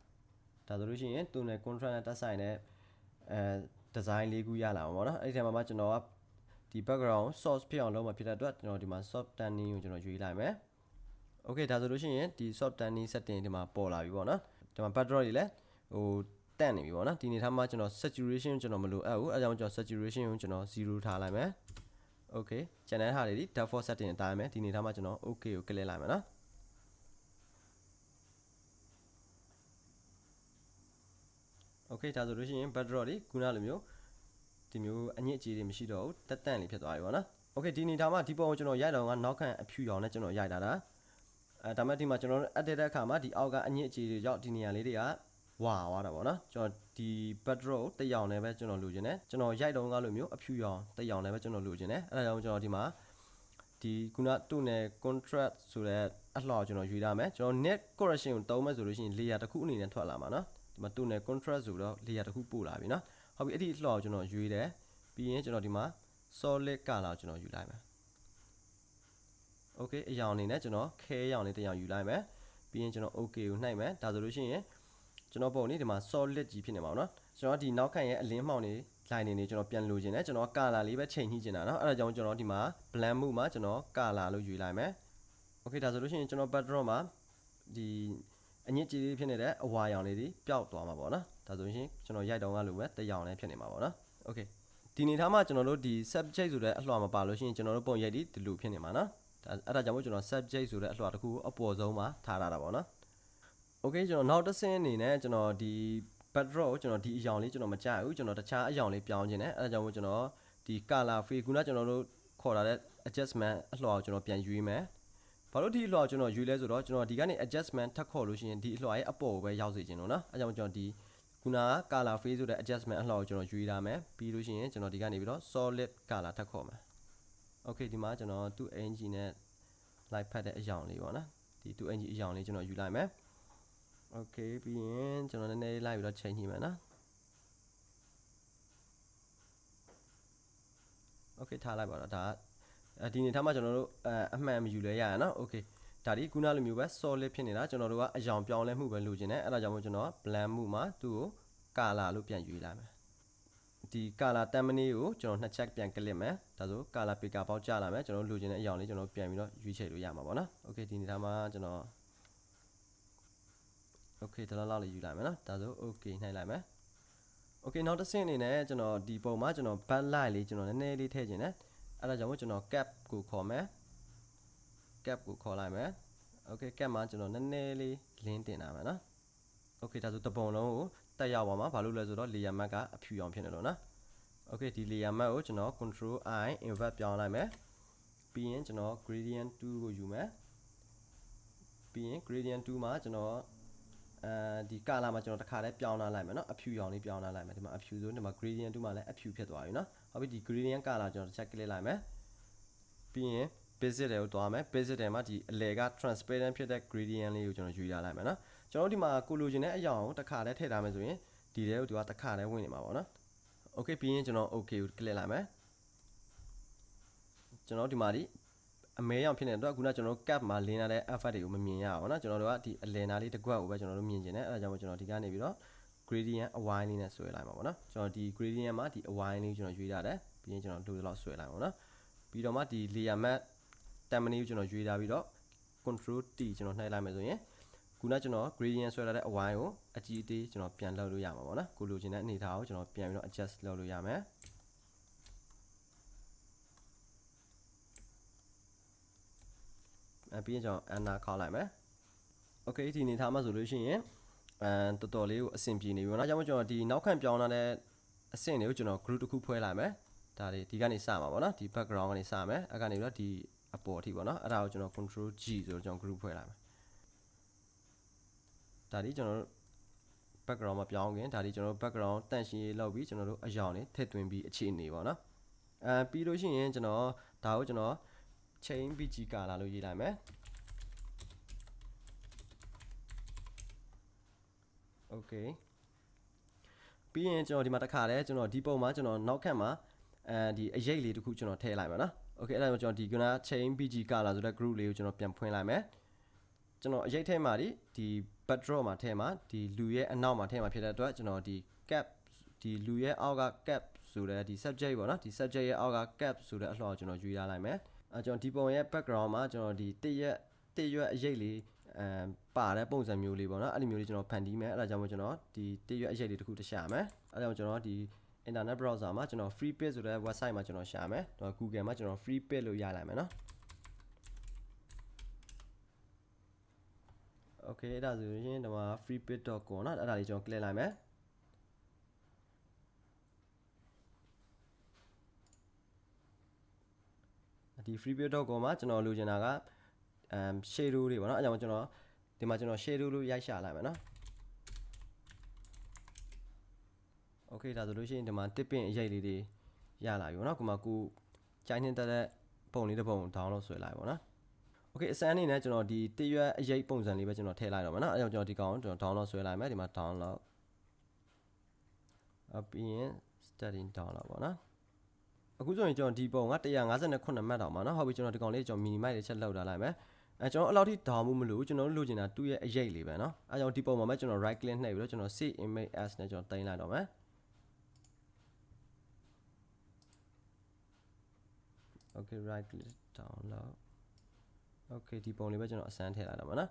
ဒါဆိုလို့ရှိရင် tonal contrast နဲ့တက်ဆိုင်တဲ့အဲ design လေးခုရလာမှာပေါ့နော်အဲ့ဒီထဲမှာမှကျွန်တော်ကဒီ background source ဖြစ်အောင်လုပ်မှာဖြစ်တဲ့အတွက်ကျွန်တော်ဒီမှာ soft tanning ကိုကျွန်တော်ရွေးလိုက်မယ် okay ဒါဆိုလို့ရှိရင်ဒီ soft tanning setting ဒီမှာပေါ်လာပြီပေါ့နော်ဒီမှာ backdrop တွေလည်းဟိုတန့်နေပြီပေါ့နော်ဒီနေထားမှာကျွန်တော် saturation ကျွန်တော်မလိုအပ်ဘူးအဲကြောင့်ကျွန်တော် saturation ကိုကျွန်တော်0ထားလိုက်မယ် okay ကျန်တဲ့ဟာတွေဒီ default setting အတိုင်းပဲဒီနေထားမှာကျွန်တော် okay ကို click လိုက်မယ်နော် okay ဒါဆိုလို့ရှိရင် backdrop တွေခုနလိုမျိုးဒီမျိုးအညစ်အကြေးတွေမရှိတော့ဘူးတက်တန့်လေးဖြစ်သွားပြီပေါ့နော် okay ဒီနေထားမှာဒီပုံကိုကျွန်တော်ရိုက်တော့ကနောက်ခံအဖြူရောင်နဲ့ကျွန်တော်ရိုက်တာဒါ အဲဒါမဲ့ဒီမှာကျွန်တော် edit တဲ့အခါမှာဒီအောက်ကအညစ်အကြေးတွေကြောင့်ဒီနေရာလေးတွေကဝါသွားတာပေါ့နော်ကျွန်တော်ဒီ backdrop ကိုတက်ရောင်နဲ့ပဲကျွန်တော်လိုချင်တယ်ကျွန်တော်ရိုက်တော့ကလိုမျိုးအဖြူရောင်တက်ရောင်နဲ့ပဲကျွန်တော်လိုချင်တယ်အဲဒါကြောင့်ကျွန်တော်ဒီမှာဒီခုနတူနယ် contrast ဆိုတဲ့အလှော်ကျွန်တော်ရွေးရမယ်ကျွန်တော် net correction ကိုတုံးမယ်ဆိုလို့ရှိရင် layer တစ်ခုအနေနဲ့ထွက်လာမှာနော်ဒီမှာတူနယ် contrast ဆိုတော့ layer တစ်ခုပို့လာပြီနော်ဟုတ်ပြီအဲ့ဒီအလှော်ကိုကျွန်တော်ရွေးတယ်ပြီးရင်ကျွန်တော်ဒီမှာ solid color ကိုကျွန်တော်ယူလိုက်မယ် okay အရောင်အနေနဲ့ကျွန်တော်ခဲရောင်လေးတစ်ရောင်ယူလိုက်မယ်ပြီးရင်ကျွန်တော် okay ကိုနှိုက်မယ်ဒါဆိုလို့ရှိရင်ကျွန်တော်ပုံနေဒီမှာ solid ကြီးဖြစ်နေမှာပေါ့နော်ကျွန်တော်ဒီနောက်ခံရဲ့အလင်းမှောင်နေ line နေနေကျွန်တော်ပြန်လိုချင်တယ်ကျွန်တော် color လေးပဲချိန်ညှိချင်တာเนาะအဲ့ဒါကြောင့်ကျွန်တော်ဒီမှာ blend မှုမှာကျွန်တော် color လို့ယူလိုက်မယ် okay ဒါဆိုလို့ရှိရင်ကျွန်တော် backdrop မှာဒီအညစ်အကြေးလေးဖြစ်နေတဲ့အဝါရောင်လေးတွေပျောက်သွားမှာပေါ့နော်ဒါဆိုရင်ကျွန်တော်ရိုက်တောင်းကလိုပဲတရောင်လေးဖြစ်နေမှာပေါ့နော် okay ဒီနေထားမှာကျွန်တော်တို့ဒီ subject ဆိုတဲ့အလှော်မှာပါလို့ရှိရင်ကျွန်တော်တို့ပုံရိုက်ဒီဒီလိုဖြစ်နေမှာနော် အဲ့ဒါကြောင့်မို့ကျွန်တော် subject ဆိုတဲ့အလှော်တစ်ခုကိုအပေါ်ဆုံးမှာထားရတာပေါ့နော် okay ကျွန်တော်နောက်တစ်ဆင့်အနေနဲ့ကျွန်တော်ဒီ backdrop ကိုကျွန်တော်ဒီအရောင်လေးကျွန်တော်မကြိုက်ဘူးကျွန်တော်တခြားအရောင်လေးပြောင်းခြင်းနဲ့အဲ့ဒါကြောင့်မို့ကျွန်တော်ဒီ color free ခုနကျွန်တော်တို့ခေါ်လာတဲ့ adjustment အလှော်ကိုကျွန်တော်ပြန်ရွေးမယ်ဘာလို့ဒီအလှော်ကျွန်တော်ရွေးလဲဆိုတော့ကျွန်တော်ဒီကနေ adjustment ထပ်ခေါ်လို့ရှိရင်ဒီအလှော်ရဲ့အပေါ်ကိုပဲရောက်စေချင်လို့နော်အဲ့ကြောင့်ကျွန်တော်ဒီခုနက color free ဆိုတဲ့ adjustment အလှော်ကိုကျွန်တော်ရွေးထားမယ်ပြီးလို့ရှိရင်ကျွန်တော်ဒီကနေပြီးတော့ solid color ထပ်ခေါ်မယ် okay ဒီမှာကျွန်တော်သူ့ engine နဲ့ light ဖတ်တဲ့အရောင်လေးပေါ့နော်ဒီသူ့ engine အရောင်လေးကျွန်တော်ယူလိုက်မယ် okay ပြီးရင်ကျွန်တော်နည်းနည်းလိုက်ပြီးတော့ချိန်ညှိမယ်နော် okay ထားလိုက်ပါတော့ဒါအဲဒီအနေထားမှာကျွန်တော်တို့အအမှန်မယူလဲရရနော် okay ဒါဒီခုနလိုမျိုးပဲ solid ဖြစ်နေတာကျွန်တော်တို့ကအယောင်ပြောင်းလဲမှုပဲလိုချင်တယ်အဲ့ဒါကြောင့်မို့ကျွန်တော် blend မှုမှာသူ့ကို color လို့ပြန်ယူလိုက်မယ် ဒီ color တမ်မနီကိုကျွန်တော်နှစ်ချက်ပြန် click မယ်ဒါဆို color picker ပေါက်ကြလာမယ်ကျွန်တော်လိုချင်တဲ့အယောင်လေးကျွန်တော်ပြန်ပြီးတော့ရွေးချယ်လို့ရမှာပေါ့နော် okay ဒီအနေထားမှာကျွန်တော် okay ဒါလောက်လေးယူလိုက်မယ်နော်ဒါဆို okay နှိုက်လိုက်မယ် okay နောက်တစ်ဆင့်အနေနဲ့ကျွန်တော်ဒီပုံမှာကျွန်တော် backlight လေးကျွန်တော်နည်းနည်းလေးထည့်ခြင်းနဲ့အဲ့ဒါကြောင့်မို့ကျွန်တော် cap ကိုခေါ်မယ် cap ကိုခေါ်လိုက်မယ် okay cap မှာကျွန်တော်နည်းနည်းလေး link တင်တာမယ်နော် okay ဒါဆိုတပုံလုံးကို တက်ရောက်ပါမှာဘာလို့လဲဆိုတော့ layer mask ကအဖြူအောင်ဖြစ်နေလို့နော် okay ဒီ layer mask ကိုကျွန်တော် control i invert ပြောင်းလိုက်မယ်ပြီးရင်ကျွန်တော် gradient 2ကိုယူမယ်ပြီးရင် gradient 2မှာကျွန်တော်အဲဒီ color မှာကျွန်တော်တစ်ခါတည်းပြောင်းလာလိုက်မယ်เนาะအဖြူရောင်လေးပြောင်းလာလိုက်မယ်ဒီမှာအဖြူဆိုဒီမှာ gradient 2မှာလည်းအဖြူဖြစ်သွားပြီเนาะဟုတ်ပြီဒီ gradient color ကျွန်တော်တစ်ချက် click လိုက်မယ်ပြီးရင် basic တွေကိုတွားမယ် basic တွေမှာဒီအလယ်က transparent ဖြစ်တဲ့ gradient လေးကိုကျွန်တော်ယူရလိုက်မယ်เนาะ ကျွန်တော်ဒီမှာကိုလိုချင်တဲ့အရာကိုတစ်ခါတည်းထည့်ထားမယ်ဆိုရင်ဒီထဲကိုသူကတစ်ခါတည်းဝင်နေမှာပေါ့เนาะ okay ပြီးရင်ကျွန်တော် okay ကို click လိုက်မယ်ကျွန်တော်ဒီမှာဒီအမဲရောင်ဖြစ်နေတဲ့အတွက်ခုနကျွန်တော်တို့ cap မှာလင်းလာတဲ့ effect တွေကိုမမြင်ရအောင်เนาะကျွန်တော်တို့ကဒီအလယ်နာလေးတစ်ခွက်ကိုပဲကျွန်တော်တို့မြင်ကျင်တယ်အဲဒါကြောင့်မို့ကျွန်တော်ဒီကနေပြီးတော့ gradient အဝိုင်းလေးနဲ့ဆွဲလိုက်မှာပေါ့နော်ကျွန်တော်ဒီ gradient မှာဒီအဝိုင်းလေးကျွန်တော်ရွေးထားတယ်ပြီးရင်ကျွန်တော်လိုလောက်ဆွဲလိုက်ပါပေါ့နော်ပြီးတော့မှဒီ layer mask တမ်မနီကိုကျွန်တော်ရွေးထားပြီးတော့ control T ကျွန်တော်နှိုက်လိုက်မယ်ဆိုရင် ခုနကျွန်တော် gradient ဆွဲထားတဲ့အဝိုင်းကိုအကြီးအသေးကျွန်တော်ပြန်လုပ်လို့ရမှာပေါ့နော်ကိုလိုချင်တဲ့အနေအထားကိုကျွန်တော်ပြန်ပြီးတော့ adjust လုပ်လို့ရမယ်အပြီးရင်ကျွန်တော် enter ခေါက်လိုက်မယ် okay ဒီအနေထားမှာဆိုလို့ရှိရင်အဲတော်တော်လေးကိုအဆင်ပြေနေပြီပေါ့နော်။ကြောင့်မို့ကျွန်တော်ဒီနောက်ခံပြောင်းလာတဲ့အဆင့်တွေကိုကျွန်တော် group တစ်ခုဖွဲ့လိုက်မယ်။ဒါတွေဒီကနေစမှာပေါ့နော်။ဒီ background ကနေစမယ်။အဲ့ကနေပြီးတော့ဒီအပေါ်အထိပေါ့နော်။အဲ့ဒါကိုကျွန်တော် control G ဆိုတော့ကျွန်တော် group ဖွဲ့လိုက်မယ်။ ဒါဒီကျွန်တော်တို့ background မှာပြောင်းခင်ဒါဒီကျွန်တော်တို့ background တန့်ရှင်းရေးလုပ်ပြီးကျွန်တော်တို့အယောင်တွေထည့်သွင်းပြီးအခြေအနေပေါ့နော်။အဲပြီးလို့ရှိရင်ကျွန်တော်ဒါကိုကျွန်တော် chain bg color လို့ရေးလိုက်မယ်။ okay ပြီးရင်ကျွန်တော်ဒီမှာတစ်ခါတည်းကျွန်တော်ဒီပုံမှာကျွန်တော်နောက်ခန့်မှာအဲဒီအရေးလေးတစ်ခုကျွန်တော်ထည့်လိုက်ပါနော် okay အဲ့ဒါကြောင့်ကျွန်တော်ဒီကနာ chain bg color ဆိုတဲ့ group လေးကိုကျွန်တော်ပြန်ဖွင့်လိုက်မယ်ကျွန်တော်အရေးထဲမှာဒီဒီ backdrop မှာထဲမှာဒီလူရဲ့အနောက်မှာထဲမှာဖြစ်တဲ့အတွက်ကျွန်တော်ဒီ cap ဒီလူရဲ့အောက်က cap ဆိုတဲ့ဒီ subject ပေါ့နော်ဒီ subject ရဲ့အောက်က cap ဆိုတဲ့အလှော်ကျွန်တော်ယူရလိုက်မယ်အဲကျွန်တော်ဒီပုံရဲ့ background မှာကျွန်တော်ဒီတရက်တရွက်အရေးလေးအမ်ပါတဲ့ပုံစံမျိုးလေးပေါ့နော်အဲ့ဒီမျိုးလေးကျွန်တော်ဖန်တီးမယ်အဲ့ဒါကြောင့်မို့ကျွန်တော်ဒီတရွက်အရေးလေးတစ်ခုတရှာမယ်အဲ့ဒါကြောင့်ကျွန်တော်ဒီ internet browser မှာကျွန်တော် free page ဆိုတဲ့ website မှာကျွန်တော်ရှာမယ်တော့ Google မှာကျွန်တော် free page လို့ရလိုက်မယ်နော် okay အဲ့ဒါဆိုရင်ဒီမှာ freepage.com เนาะအဲ့ဒါလေးကျွန်တော် click လိုက်မယ်ဒီ freepage.com မှာကျွန်တော်လိုချင်တာကအမ် shadow တွေပေါ့နော်အဲကြောင့်ကျွန်တော်ဒီမှာကျွန်တော် shadow လို့ရိုက်ရှာလိုက်မယ်နော် okay ဒါဆိုလို့ရှိရင်ဒီမှာ tipping အရေးလေးတွေရလာပြီပေါ့နော်ကိုမကိုကြိုင်းနေတဲ့ပုံလေးတစ်ပုံ download ဆွဲလိုက်ပါပေါ့နော် okay အစမ်းအနေနဲ့ကျွန်တော်ဒီတရွက်အရေးပုံစံလေးပဲကျွန်တော်ထည့်လိုက်တော့မယ်နော်အဲကြောင့်ကျွန်တော်ဒီကောင်ကျွန်တော် download ဆွဲလိုက်မယ်ဒီမှာ download အပြီးရင် studying download ပေါ့နော်အခုဆိုရင်ကျွန်တော်ဒီပုံက158မှတ်တောင်ပါနော်ဟုတ်ပြီကျွန်တော်ဒီကောင်လေးကျွန်တော် minimize လေးချက်လောက်ထားလိုက်မယ်အဲကျွန်တော်အဲ့လောက်ထိဒေါင်မှုမလို့ကျွန်တော်လိုချင်တာသူ့ရဲ့အရေးလေးပဲเนาะအဲကြောင့်ဒီပုံမှာမဲ့ကျွန်တော် right click နှိပ်ပြီးတော့ကျွန်တော် save image as နဲ့ကျွန်တော်တင်လိုက်တော့မယ် okay right click download okay ဒီပုံလေးပဲကျွန်တော်အစမ်းထည့်လိုက်တော့မှာနော်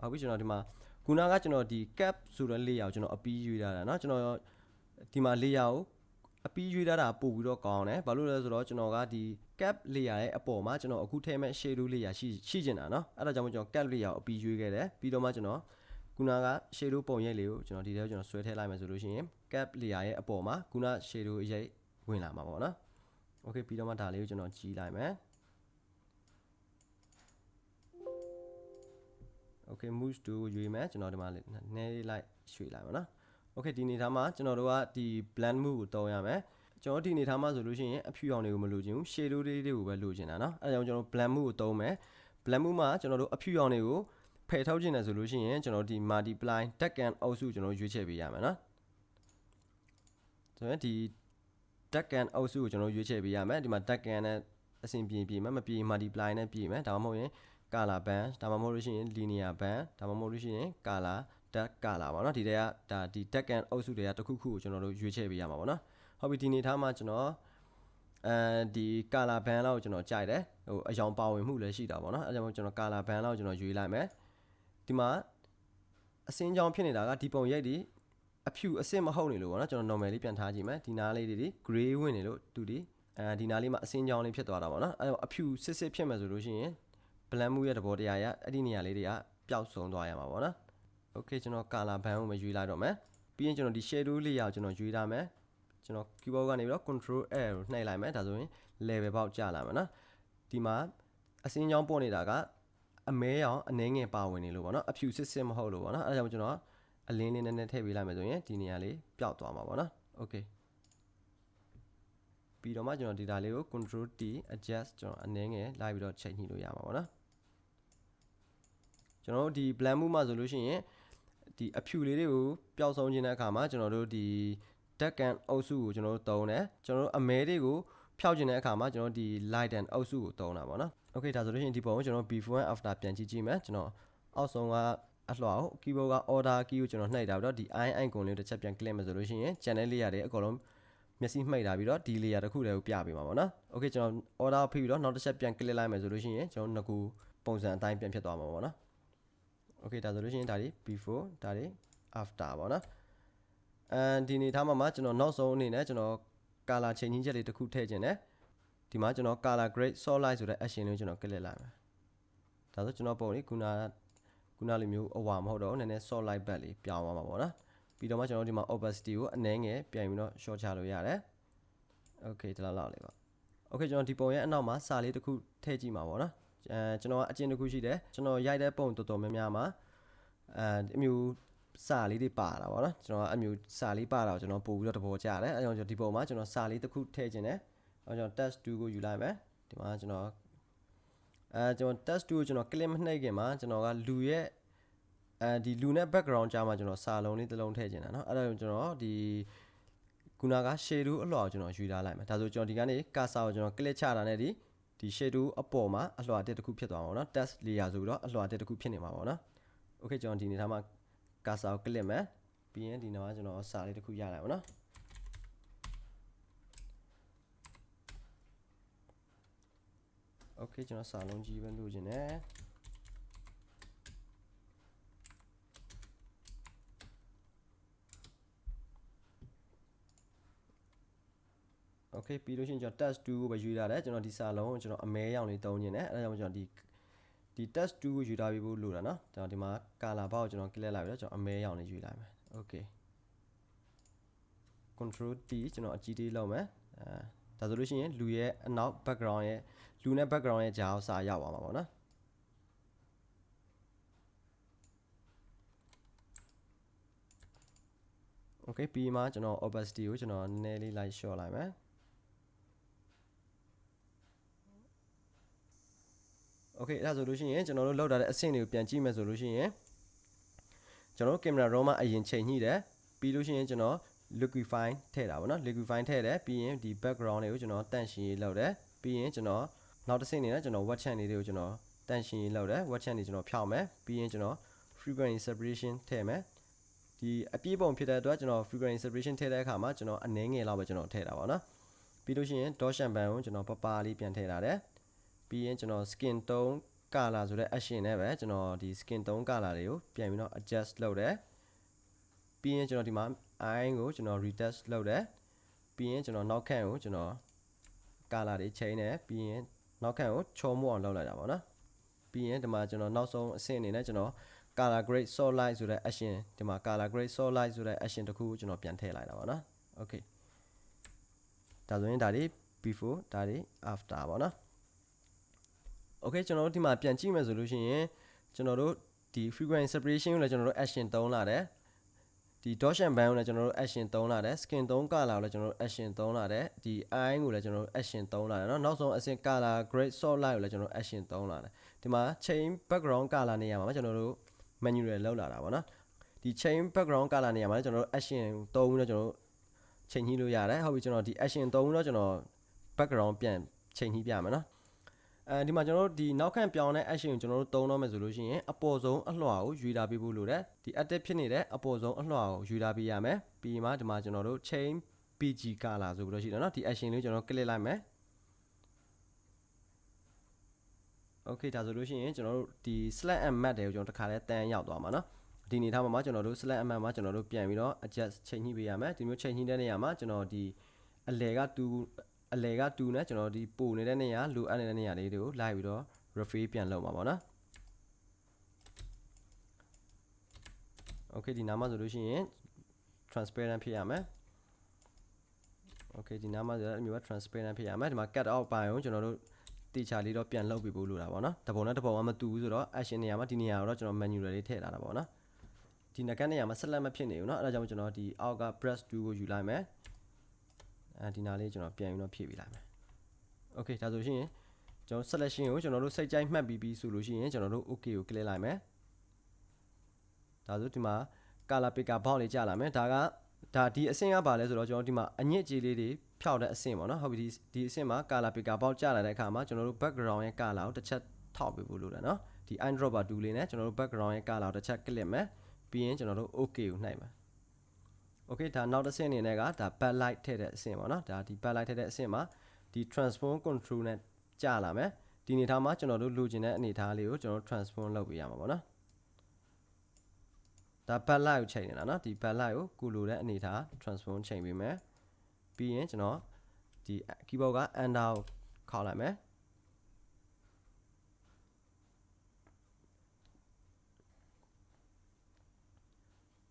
ဟုတ်ပြီကျွန်တော်ဒီမှာခုနကကျွန်တော်ဒီ cap ဆိုတဲ့ layer ကိုကျွန်တော်အပီးရွေးထားတာเนาะကျွန်တော်ဒီမှာ layer ကိုအပီးရွေးထားတာပို့ပြီးတော့ကောင်းတယ်ဘာလို့လဲဆိုတော့ကျွန်တော်ကဒီ cap layer ရဲ့အပေါ်မှာကျွန်တော်အခုထည့်မဲ့ shadow layer ရှိရှိကျင်တာเนาะအဲ့ဒါကြောင့်မို့ကျွန်တော် cap layer ကိုအပီးရွေးခဲ့တယ်ပြီးတော့မှကျွန်တော်ခုနက shadow ပုံရိပ်လေးကိုကျွန်တော်ဒီထဲကိုကျွန်တော်ဆွဲထည့်လိုက်မယ်ဆိုလို့ရှိရင် cap layer ရဲ့အပေါ်မှာခုန shadow ရိပ်ဝင်လာမှာပေါ့နော် okay ပြီးတော့မှဒါလေးကိုကျွန်တော်ကြီးလိုက်မယ် okay move to ရွေမယ်ကျွန်တော်ဒီမှာနှဲလိုက်ရွှေ့လိုက်ပါနော် okay ဒီနေသားမှာကျွန်တော်တို့ကဒီ blend move ကိုတောင်းရမယ်ကျွန်တော်ဒီနေသားမှာဆိုလို့ရှိရင်အဖြူရောင်တွေကိုမလိုချင်ဘူး shadow လေးတွေကိုပဲလိုချင်တာနော်အဲဒါကြောင့်ကျွန်တော် blend move ကိုတောင်းမယ် blend move မှာကျွန်တော်တို့အဖြူရောင်တွေကိုဖယ်ထုတ်ခြင်းနဲ့ဆိုလို့ရှိရင်ကျွန်တော်ဒီ multiply tag and အုပ်စုကျွန်တော်ရွေးချယ်ပေးရမယ်နော်ဆိုရင်ဒီ tag and အုပ်စုကိုကျွန်တော်ရွေးချယ်ပေးရမယ်ဒီမှာ tag and နဲ့အဆင်ပြေပြေမယ်မပြေ multiply နဲ့ပြေမယ်ဒါမှမဟုတ်ရင် color band ဒါမှမဟုတ်လို့ရှိရင် linear band ဒါမှမဟုတ်လို့ရှိရင် color dark color ပေါ့နော်ဒီတဲကဒါဒီ dark and အုပ်စုတွေကတစ်ခုခုကိုကျွန်တော်တို့ရွေးချယ်ပေးရမှာပေါ့နော်ဟုတ်ပြီဒီနေထားမှာကျွန်တော်အဲဒီ color band လောက်ကျွန်တော်ကြိုက်တယ်ဟိုအယောင်ပါဝင်မှုလည်းရှိတာပေါ့နော်အဲကြောင့်ကျွန်တော် color band လောက်ကျွန်တော်ရွေးလိုက်မယ်ဒီမှာအစင်းကြောင်ဖြစ်နေတာကဒီပုံရိပ်ဒီအဖြူအစစ်မဟုတ်နေလို့ပေါ့နော်ကျွန်တော် normal လေးပြန်ထားကြည့်မယ်ဒီနားလေးတွေဒီ gray ဝင်နေလို့သူဒီအဲဒီနားလေးမှာအစင်းကြောင်လေးဖြစ်သွားတာပေါ့နော်အဲတော့အဖြူစစ်စစ်ဖြစ်မယ်ဆိုလို့ရှိရင် blend မှုရဲ့သဘောတရားရအဲ့ဒီနေရာလေးတွေကပျောက်ဆုံးသွားရမှာပေါ့နော် okay ကျွန်တော် color band ကိုမရွေးလိုက်တော့မယ်ပြီးရင်ကျွန်တော်ဒီ shadow layer ကိုကျွန်တော်ရွေးထားမယ်ကျွန်တော် keyboard ကနေပြီးတော့ control L ကိုနှိပ်လိုက်မယ်ဒါဆိုရင် level ပေါက်ကျလာမယ်နော်ဒီမှာအစင်းကြောင်းပေါ်နေတာကအမဲရောင်အနှဲငယ်ပါဝင်နေလို့ပေါ့နော်အဖြူစစ်စစ်မဟုတ်လို့ပေါ့နော်အဲဒါကြောင့်ကျွန်တော်အလင်းလေးနည်းနည်းထည့်ပေးလိုက်မယ်ဆိုရင်ဒီနေရာလေးပျောက်သွားမှာပေါ့နော် okay ပြီးတော့မှကျွန်တော်ဒီဒါလေးကို control T adjust ကျွန်တော်အနှဲငယ်လိုက်ပြီးတော့ချိန်ညှိလို့ရမှာပေါ့နော် ကျွန်တော်တို့ဒီ blend မှုမှာဆိုလို့ရှိရင်ဒီအဖြူလေးတွေကိုပျောက်ဆုံးခြင်းတဲ့အခါမှာကျွန်တော်တို့ဒီ deck and အုပ်စုကိုကျွန်တော်တို့သုံးတယ်ကျွန်တော်တို့အမဲတွေကိုဖြောက်ခြင်းတဲ့အခါမှာကျွန်တော်ဒီ light and အုပ်စုကိုသုံးတာပေါ့နော် okay ဒါဆိုလို့ရှိရင်ဒီပုံကိုကျွန်တော် before and after ပြန်ကြည့်ကြည့်မယ်ကျွန်တော်အောက်ဆုံးကအလှောက် keyboard က order key ကိုကျွန်တော်နှိပ်တာပြီးတော့ဒီ i icon လေးတစ်ချက်ပြန် click မယ်ဆိုလို့ရှိရင် channel လေးရတယ်အကုန်လုံးမျက်စိမှိတ်တာပြီးတော့ဒီ layer တစ်ခုတည်းကိုပြပေးမှာပေါ့နော် okay ကျွန်တော် order ဖိပြီးတော့နောက်တစ်ချက်ပြန် click လိုက်မယ်ဆိုလို့ရှိရင်ကျွန်တော်ငကူပုံစံအတိုင်းပြန်ဖြစ်သွားမှာပေါ့နော် okay ဒါဆိုလို့ရှိရင်ဒါဒီ before ဒါဒီ after ပေါ့နော်အဲဒီနေထားမှာမှာကျွန်တော်နောက်ဆုံးအနေနဲ့ကျွန်တော် color changing ချက်လေးတစ်ခုထည့်ခြင်းနဲ့ဒီမှာကျွန်တော် color grade solid ဆိုတဲ့ action လေးကိုကျွန်တော် click လိုက်မယ်ဒါဆိုကျွန်တော်ပုံလေးခုနခုနလိုမျိုးအဝါမဟုတ်တော့နည်းနည်း solid back လေးပြောင်းသွားမှာပေါ့နော်ပြီးတော့မှကျွန်တော်ဒီမှာ opacity ကိုအနည်းငယ်ပြန်ပြီးတော့ short ချလို့ရတယ် okay ဒီလောက်လောက်လေးပါ okay ကျွန်တော်ဒီပုံရဲ့အနောက်မှာစာလေးတစ်ခုထည့်ကြည့်မှာပေါ့နော်အဲ ကျွန်တော်ကအကျဉ်းတစ်ခုရှိတယ်ကျွန်တော်ရိုက်တဲ့ပုံတော်တော်များများမှာအဲအမျိုးစာလေးတွေပါတာပေါ့နော်ကျွန်တော်အမျိုးစာလေးပါတာကိုကျွန်တော်ပို့ပြီးတော့တဘောကြတယ်အဲကြောင့်ကျွန်တော်ဒီပုံမှာကျွန်တော်စာလေးတစ်ခုထည့်ခြင်းတယ်အဲကျွန်တော် test 2ကိုယူလိုက်မယ်ဒီမှာကျွန်တော်အဲကျွန်တော် test 2ကိုကျွန်တော် click မနှိပ်ခင်မှာကျွန်တော်ကလူရဲ့အဲဒီလူနဲ့ background ကြားမှာကျွန်တော်စာလုံးလေးတစ်လုံးထည့်ခြင်းတာเนาะအဲ့ဒါကြောင့်ကျွန်တော်ဒီခုနက shadow အလွှာကိုကျွန်တော်ယူထားလိုက်မယ်ဒါဆိုကျွန်တော်ဒီကနေ cursor ကိုကျွန်တော် click ချတာနဲ့ဒီ ဒီ shadow အပေါ်မှာအလွှာတက်တစ်ခုဖြစ်သွားမှာပေါ့နော် test layer ဆိုပြီးတော့အလွှာတက်တစ်ခုဖြစ်နေမှာပေါ့နော် okay ကျွန်တော်ဒီနေထားမှာ cursor ကို click မယ်ပြီးရင်ဒီနောက်မှာကျွန်တော်စာလေးတစ်ခုရလိုက်ပါနော် okay ကျွန်တော်စာလုံးကြီးပဲလို့ခြင်း နဲ့ okay ပြီးလို့ရှိရင်ကျွန်တော် test 2ကိုပဲယူထားတယ်ကျွန်တော်ဒီစာလုံးကိုကျွန်တော်အမဲရောင်လေးသုံးနေတယ်အဲဒါကြောင့်ကျွန်တော်ဒီဒီ test 2ကိုယူထားပြီးဖို့လိုတာเนาะကျွန်တော်ဒီမှာ color bar ကိုကျွန်တော် click လိုက်ပြီးတော့ကျွန်တော်အမဲရောင်လေးယူလိုက်မယ် okay control T ကျွန်တော်အကြီးသေးလောက်မယ်အဲဒါဆိုလို့ရှိရင်လူရဲ့အနောက် background ရဲ့လူနဲ့ background ရဲ့ကြားအောင်စာရောက်သွားမှာပေါ့နော် okay ပြီးမှကျွန်တော် opacity ကိုကျွန်တော်နည်းနည်းလေး light short လိုက်မယ် okay အဲ့ဒါဆိုလို့ရှိရင်ကျွန်တော်တို့လောက်ထားတဲ့အဆင့်တွေကိုပြန်ကြည့်မယ်ဆိုလို့ရှိရင်ကျွန်တော်တို့ camera raw မှာအရင်ချိန်ညှိတယ်ပြီးလို့ရှိရင်ကျွန်တော် liquify ထည့်တာပေါ့နော် liquify ထည့်တယ်ပြီးရင်ဒီ background တွေကိုကျွန်တော်တန့်ရှင်းရေးလုပ်တယ်ပြီးရင်ကျွန်တော်နောက်တစ်ဆင့်နေနဲ့ကျွန်တော် wet chat လေးတွေကိုကျွန်တော်တန့်ရှင်းရေးလုပ်တယ် wet chat တွေကျွန်တော်ဖြောက်မယ်ပြီးရင်ကျွန်တော် frequency separation ထည့်မယ်ဒီအပြည့်ပုံဖြစ်တဲ့အတွက်ကျွန်တော် frequency separation ထည့်တဲ့အခါမှာကျွန်တော်အနည်းငယ်လောက်ပဲကျွန်တော်ထည့်တာပါเนาะပြီးလို့ရှိရင် dot shampoo ကိုကျွန်တော်ပပလေးပြန်ထည့်ထားတယ် ပြီးရင်ကျွန်တော် skin tone color ဆိုတဲ့ action နဲ့ပဲကျွန်တော်ဒီ skin tone color တွေကိုပြန်ပြီးတော့ adjust လုပ်တယ်ပြီးရင်ကျွန်တော်ဒီမှာ eye ကိုကျွန်တော် retouch လုပ်တယ်ပြီးရင်ကျွန်တော်နောက်ခန့်ကိုကျွန်တော် color တွေချိန်တယ်ပြီးရင်နောက်ခန့်ကိုချောမို့အောင်လုပ်လိုက်တာပေါ့နော်ပြီးရင်ဒီမှာကျွန်တော်နောက်ဆုံးအဆင့်အနေနဲ့ကျွန်တော် color grade solid ဆိုတဲ့ action ဒီမှာ color grade solid ဆိုတဲ့ action တစ်ခုကိုကျွန်တော်ပြန်ထည့်လိုက်တာပေါ့နော် okay ဒါဆိုရင်ဒါတွေ before ဒါတွေ after ပေါ့နော် okay ကျွန်တော်တို့ဒီမှာပြန်ကြည့်မယ်ဆိုလို့ရှိရင်ကျွန်တော်တို့ဒီ frequency separation ကိုလည်းကျွန်တော်တို့ action သုံးလာတယ်ဒီ dottion band ကိုလည်းကျွန်တော်တို့ action သုံးလာတယ် skin သုံး color ကိုလည်းကျွန်တော်တို့ action သုံးလာတယ်ဒီ eye ကိုလည်းကျွန်တော်တို့ action သုံးလာတယ်เนาะနောက်ဆုံးအဆင့် color grade solid ကိုလည်းကျွန်တော်တို့ action သုံးလာတယ်ဒီမှာ chain background color နေရာမှာကျွန်တော်တို့ manual လောက်လာတာပေါ့နော်ဒီ chain background color နေရာမှာကျွန်တော်တို့ action သုံးပြီးတော့ကျွန်တော်တို့ချိန်ညှိလို့ရတယ်ဟုတ်ပြီကျွန်တော်ဒီ action သုံးပြီးတော့ကျွန်တော် background ပြန်ချိန်ညှိပြမယ်နော် အဲဒီမှာကျွန်တော်တို့ဒီနောက်ခံပြောင်းတဲ့ action ကိုကျွန်တော်တို့သုံးတော့မယ်ဆိုလို့ရှိရင်အပေါ်ဆုံးအလွှာကိုယူတာပေးဖို့လိုတယ်ဒီ active ဖြစ်နေတဲ့အပေါ်ဆုံးအလွှာကိုယူတာပေးရမယ်ပြီးမှဒီမှာကျွန်တော်တို့ chain pg color ဆိုပြီးတော့ရှိတယ်เนาะဒီ action လေးကျွန်တော် click လိုက်မယ် okay ဒါဆိုလို့ရှိရင်ကျွန်တော်တို့ဒီ select and map တွေကိုကျွန်တော်တစ်ခါလဲတန်းရောက်သွားမှာเนาะဒီအနေထားမှာကျွန်တော်တို့ select and map မှာကျွန်တော်တို့ပြန်ပြီးတော့ adjust ချိန်ညှိပေးရမယ်ဒီမျိုးချိန်ညှိတဲ့နေရာမှာကျွန်တော်ဒီအလဲက2 အလဲက2နဲ့ကျွန်တော်ဒီပို့နေတဲ့နေရာလိုအပ်နေတဲ့နေရာလေးတွေကိုလိုက်ပြီးတော့ refill ပြန်လုပ်မှာပေါ့နော် okay ဒီနားမှာဆိုလို့ရှိရင် transparent ဖြစ်ရမယ် okay ဒီနားမှာဆိုတော့အမျိုးက transparent ဖြစ်ရမယ်ဒီမှာ cut out ပိုင်းကိုကျွန်တော်တို့တေချာလေးတော့ပြန်လုပ်ပြီးပို့လို့တာပေါ့နော်တပုံနဲ့တပုံကမတူဘူးဆိုတော့ action နေရာမှာဒီနေရာကိုတော့ကျွန်တော် manual လေးထည့်ထားတာပေါ့နော်ဒီနကတ်နေရာမှာဆက်လက်မဖြစ်နေဘူးเนาะအဲဒါကြောင့်ကျွန်တော်ဒီအောက်က brush 2ကိုယူလိုက်မယ် အဲဒီနားလေးကျွန်တော်ပြန်ပြီးတော့ဖြည့်ပေးလိုက်မယ် okay ဒါဆိုရှင်ကျွန်တော် selection ကိုကျွန်တော်တို့စိတ်ကြိုက်မှတ်ပြီးပြီဆိုလို့ရှိရင်ကျွန်တော်တို့ okay ကို click လိုက်မယ်ဒါဆိုဒီမှာ color picker box လေးကြာလာမယ်ဒါကဒါဒီအဆင့်ကပါလဲဆိုတော့ကျွန်တော်ဒီမှာအညစ်အကြေးလေးတွေဖြောက်တဲ့အဆင့်ပေါ့နော်ဟုတ်ပြီဒီဒီအဆင့်မှာ color picker box ကြာလာတဲ့အခါမှာကျွန်တော်တို့ background ရဲ့ color ကိုတစ်ချက်ထောက်ပေးဖို့လိုတယ်နော်ဒီ eyedropper tool လေးနဲ့ကျွန်တော်တို့ background ရဲ့ color ကိုတစ်ချက် click မယ်ပြီးရင်ကျွန်တော်တို့ okay ကိုနှိုက်မယ် okay ဒါနောက်တစ်ဆင့်အနေနဲ့ကဒါ backlight ထည့်တဲ့အဆင့်ပေါ့နော်ဒါဒီ backlight ထည့်တဲ့အဆင့်မှာဒီ transform control နဲ့ကြာလာမယ်ဒီအနေထားမှာကျွန်တော်တို့လိုချင်တဲ့အနေထားလေးကိုကျွန်တော် transform လုပ်ပေးရမှာပေါ့နော်ဒါ backlight ကိုချိန်နေတာနော်ဒီ backlight ကိုကိုလိုတဲ့အနေထား transform ချိန်ပေးမယ်ပြီးရင်ကျွန်တော်ဒီ keyboard က enter ကိုခေါက်လိုက်မယ်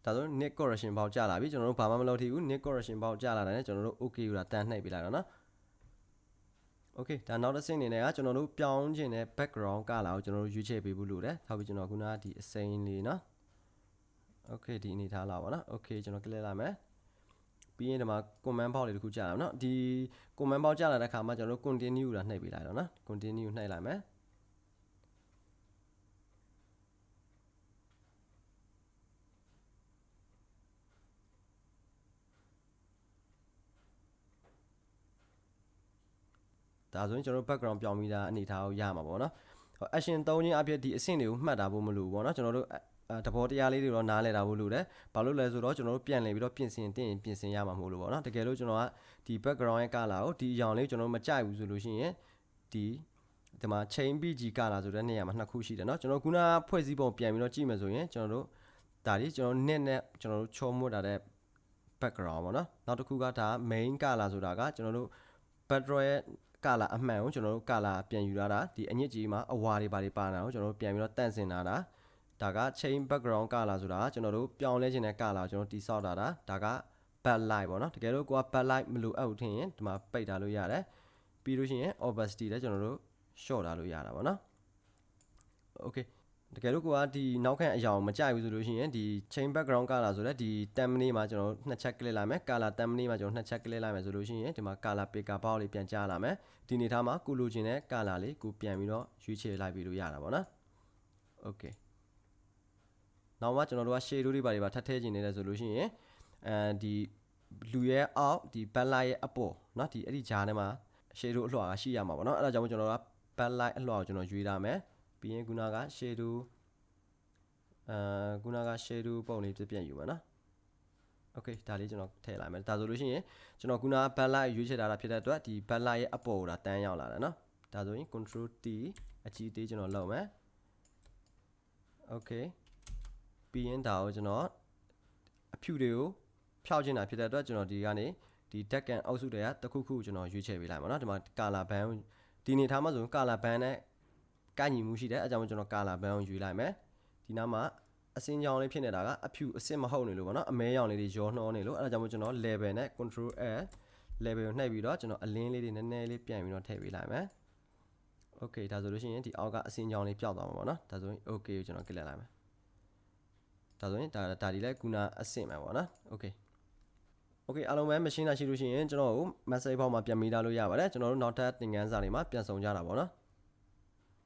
ဒါဆို net correction ပေါက်ကျလာပြီကျွန်တော်တို့ဘာမှမလုပ်သေးဘူး net correction ပေါက်ကျလာတာနဲ့ကျွန်တော်တို့ okay ယူတာတန်နှိပ်ပေးလိုက်တော့နော် okay ဒါနောက်တစ်ဆင့်အနေနဲ့ကကျွန်တော်တို့ပြောင်းခြင်းတဲ့ background color ကိုကျွန်တော်တို့ရွေးချယ်ပေးဖို့လိုတယ်။ဒါပြီးကျွန်တော်ခုနကဒီအစိမ်းလေးနော်။ okay ဒီအနေထားလာပါနော်။ okay ကျွန်တော် click လိုက်မယ်။ပြီးရင်ဒီမှာ comment box လေးတစ်ခုကြာလာနော်။ဒီ comment box ကြာလာတဲ့အခါမှာကျွန်တော်တို့ continue တာနှိပ်ပေးလိုက်တော့နော်။ continue နှိပ်လိုက်မယ်။ ဒါဆိုရင်ကျွန်တော်တို့ background ပြောင်းပြီးသားအနေထားကိုရမှာပေါ့နော် action 3ချင်းအဖြစ်ဒီအဆင့်တွေကိုမှတ်တာဖို့မလိုဘူးပေါ့နော်ကျွန်တော်တို့တဘောတရားလေးတွေတော့နားလည်တာဖို့လိုတယ်ဘာလို့လဲဆိုတော့ကျွန်တော်တို့ပြန်လည်ပြီးတော့ပြင်ဆင်တင်ပြင်ဆင်ရမှာမဟုတ်လို့ပေါ့နော်တကယ်လို့ကျွန်တော်ကဒီ background ရဲ့ color ကိုဒီအရောင်လေးကျွန်တော်တို့မကြိုက်ဘူးဆိုလို့ရှိရင်ဒီဒီမှာ chain pg color ဆိုတဲ့နေရာမှာနှစ်ခုရှိတယ်เนาะကျွန်တော်ခုနဖွဲ့စည်းပုံပြန်ပြီးတော့ကြည့်မယ်ဆိုရင်ကျွန်တော်တို့ဒါလေးကျွန်တော် net နဲ့ကျွန်တော်တို့ချောမွတ်တာတဲ့ background ပေါ့နော်နောက်တစ်ခုကဒါ main color ဆိုတာကကျွန်တော်တို့ background ရဲ့ ကာလာအမှန်ကိုကျွန်တော်တို့ကာလာပြန်ယူလာတာဒီအညစ်အကြေးမှာအဝါတွေပါတွေပါနေတာကိုကျွန်တော်တို့ပြန်ပြီးတော့တန့်စင်လာတာဒါက chain background color ဆိုတာကျွန်တော်တို့ပြောင်းလဲခြင်းတဲ့ color ကိုကျွန်တော်တိဆောက်တာဒါက backlight ပေါ့နော်တကယ်လို့ကိုက backlight မလိုအပ်ဘူးထင်ရင်ဒီမှာပိတ်ထားလို့ရတယ်ပြီးလို့ရှိရင် opacity လည်းကျွန်တော်တို့ short ထားလို့ရတာပေါ့နော် okay တကယ်လို့ကိုကဒီနောက်ခံအရာကိုမကြိုက်ဘူးဆိုလို့ရှိရင်ဒီ chain background color ဆိုတဲ့ဒီ thumbnail မှာကျွန်တော်နှစ်ချက် click လိုက်မယ် color thumbnail မှာကျွန်တော်နှစ်ချက် click လိုက်မယ်ဆိုလို့ရှိရင်ဒီမှာ color picker box လေးပြန်ကြားလာမယ်ဒီနေသားမှာကိုလိုချင်တဲ့ color လေးကိုပြန်ပြီးတော့ရွေးချယ်လိုက်ပြီးလို့ရတာပေါ့နော် okay နောက်မှကျွန်တော်တို့က shade တွေပါတွေပါထပ်ထည့်ခြင်းနေတယ်ဆိုလို့ရှိရင်အဲဒီလူရဲ့အောက်ဒီ backlight ရဲ့အပေါ်เนาะဒီအဲ့ဒီဂျားထဲမှာ shade အလွှာကရှိရမှာပေါ့เนาะအဲ့ဒါကြောင့်ကျွန်တော်တို့က backlight အလွှာကိုကျွန်တော်ရွေးထားမယ် ပြီးရင်ခုနက shadow အာခုနက shadow ပုံလေးပြပြယူမှာနော် okay ဒါလေးကျွန်တော်ထည့်လိုက်မယ်ဒါဆိုလို့ရှိရင်ကျွန်တော်ခုနက backlight ရွေးချယ်ထားတာဖြစ်တဲ့အတွက်ဒီ backlight ရဲ့အပေါ်ကိုဒါတန်းရောက်လာတယ်နော်ဒါဆိုရင် control T အကြီးသေးကျွန်တော်လုပ်မယ် okay ပြီးရင်ဒါကိုကျွန်တော်အဖြူတွေကိုဖြောက်ချင်တာဖြစ်တဲ့အတွက်ကျွန်တော်ဒီကနေဒီ deck and အောက်စုတွေကတခုခုကျွန်တော်ရွေးချယ်ပေးလိုက်ပါတော့ဒီမှာ color band ဒီနေထားမှာဆိုရင် color band နဲ့ ကညီမှုရှိတယ်အဲကြောင့်ကျွန်တော် color band ကိုယူလိုက်မယ်ဒီနားမှာအစင်းကြောင်လေးဖြစ်နေတာကအဖြူအစစ်မဟုတ်နေလို့ပေါ့နော်အမဲရောင်လေးတွေရောနှောနေလို့အဲဒါကြောင့်ကျွန်တော် level နဲ့ control L level ကိုနှိပ်ပြီးတော့ကျွန်တော်အလင်းလေးတွေနည်းနည်းလေးပြန်ပြီးတော့ထည့်ပေးလိုက်မယ် okay ဒါဆိုလို့ရှိရင်ဒီအောက်ကအစင်းကြောင်လေးပျောက်သွားမှာပေါ့နော်ဒါဆိုရင် okay ကိုကျွန်တော် click လိုက်မယ်ဒါဆိုရင်ဒါဒါဒီလဲခုနအဆင့်မှာပေါ့နော် okay okay အားလုံးပဲ machine လာရှိလို့ရှိရင်ကျွန်တော်တို့ message box မှာပြန်မိထားလို့ရပါတယ်ကျွန်တော်တို့နောက်ထပ်သင်ခန်းစာတွေမှာပြန်ဆောင်ကြတာပေါ့နော်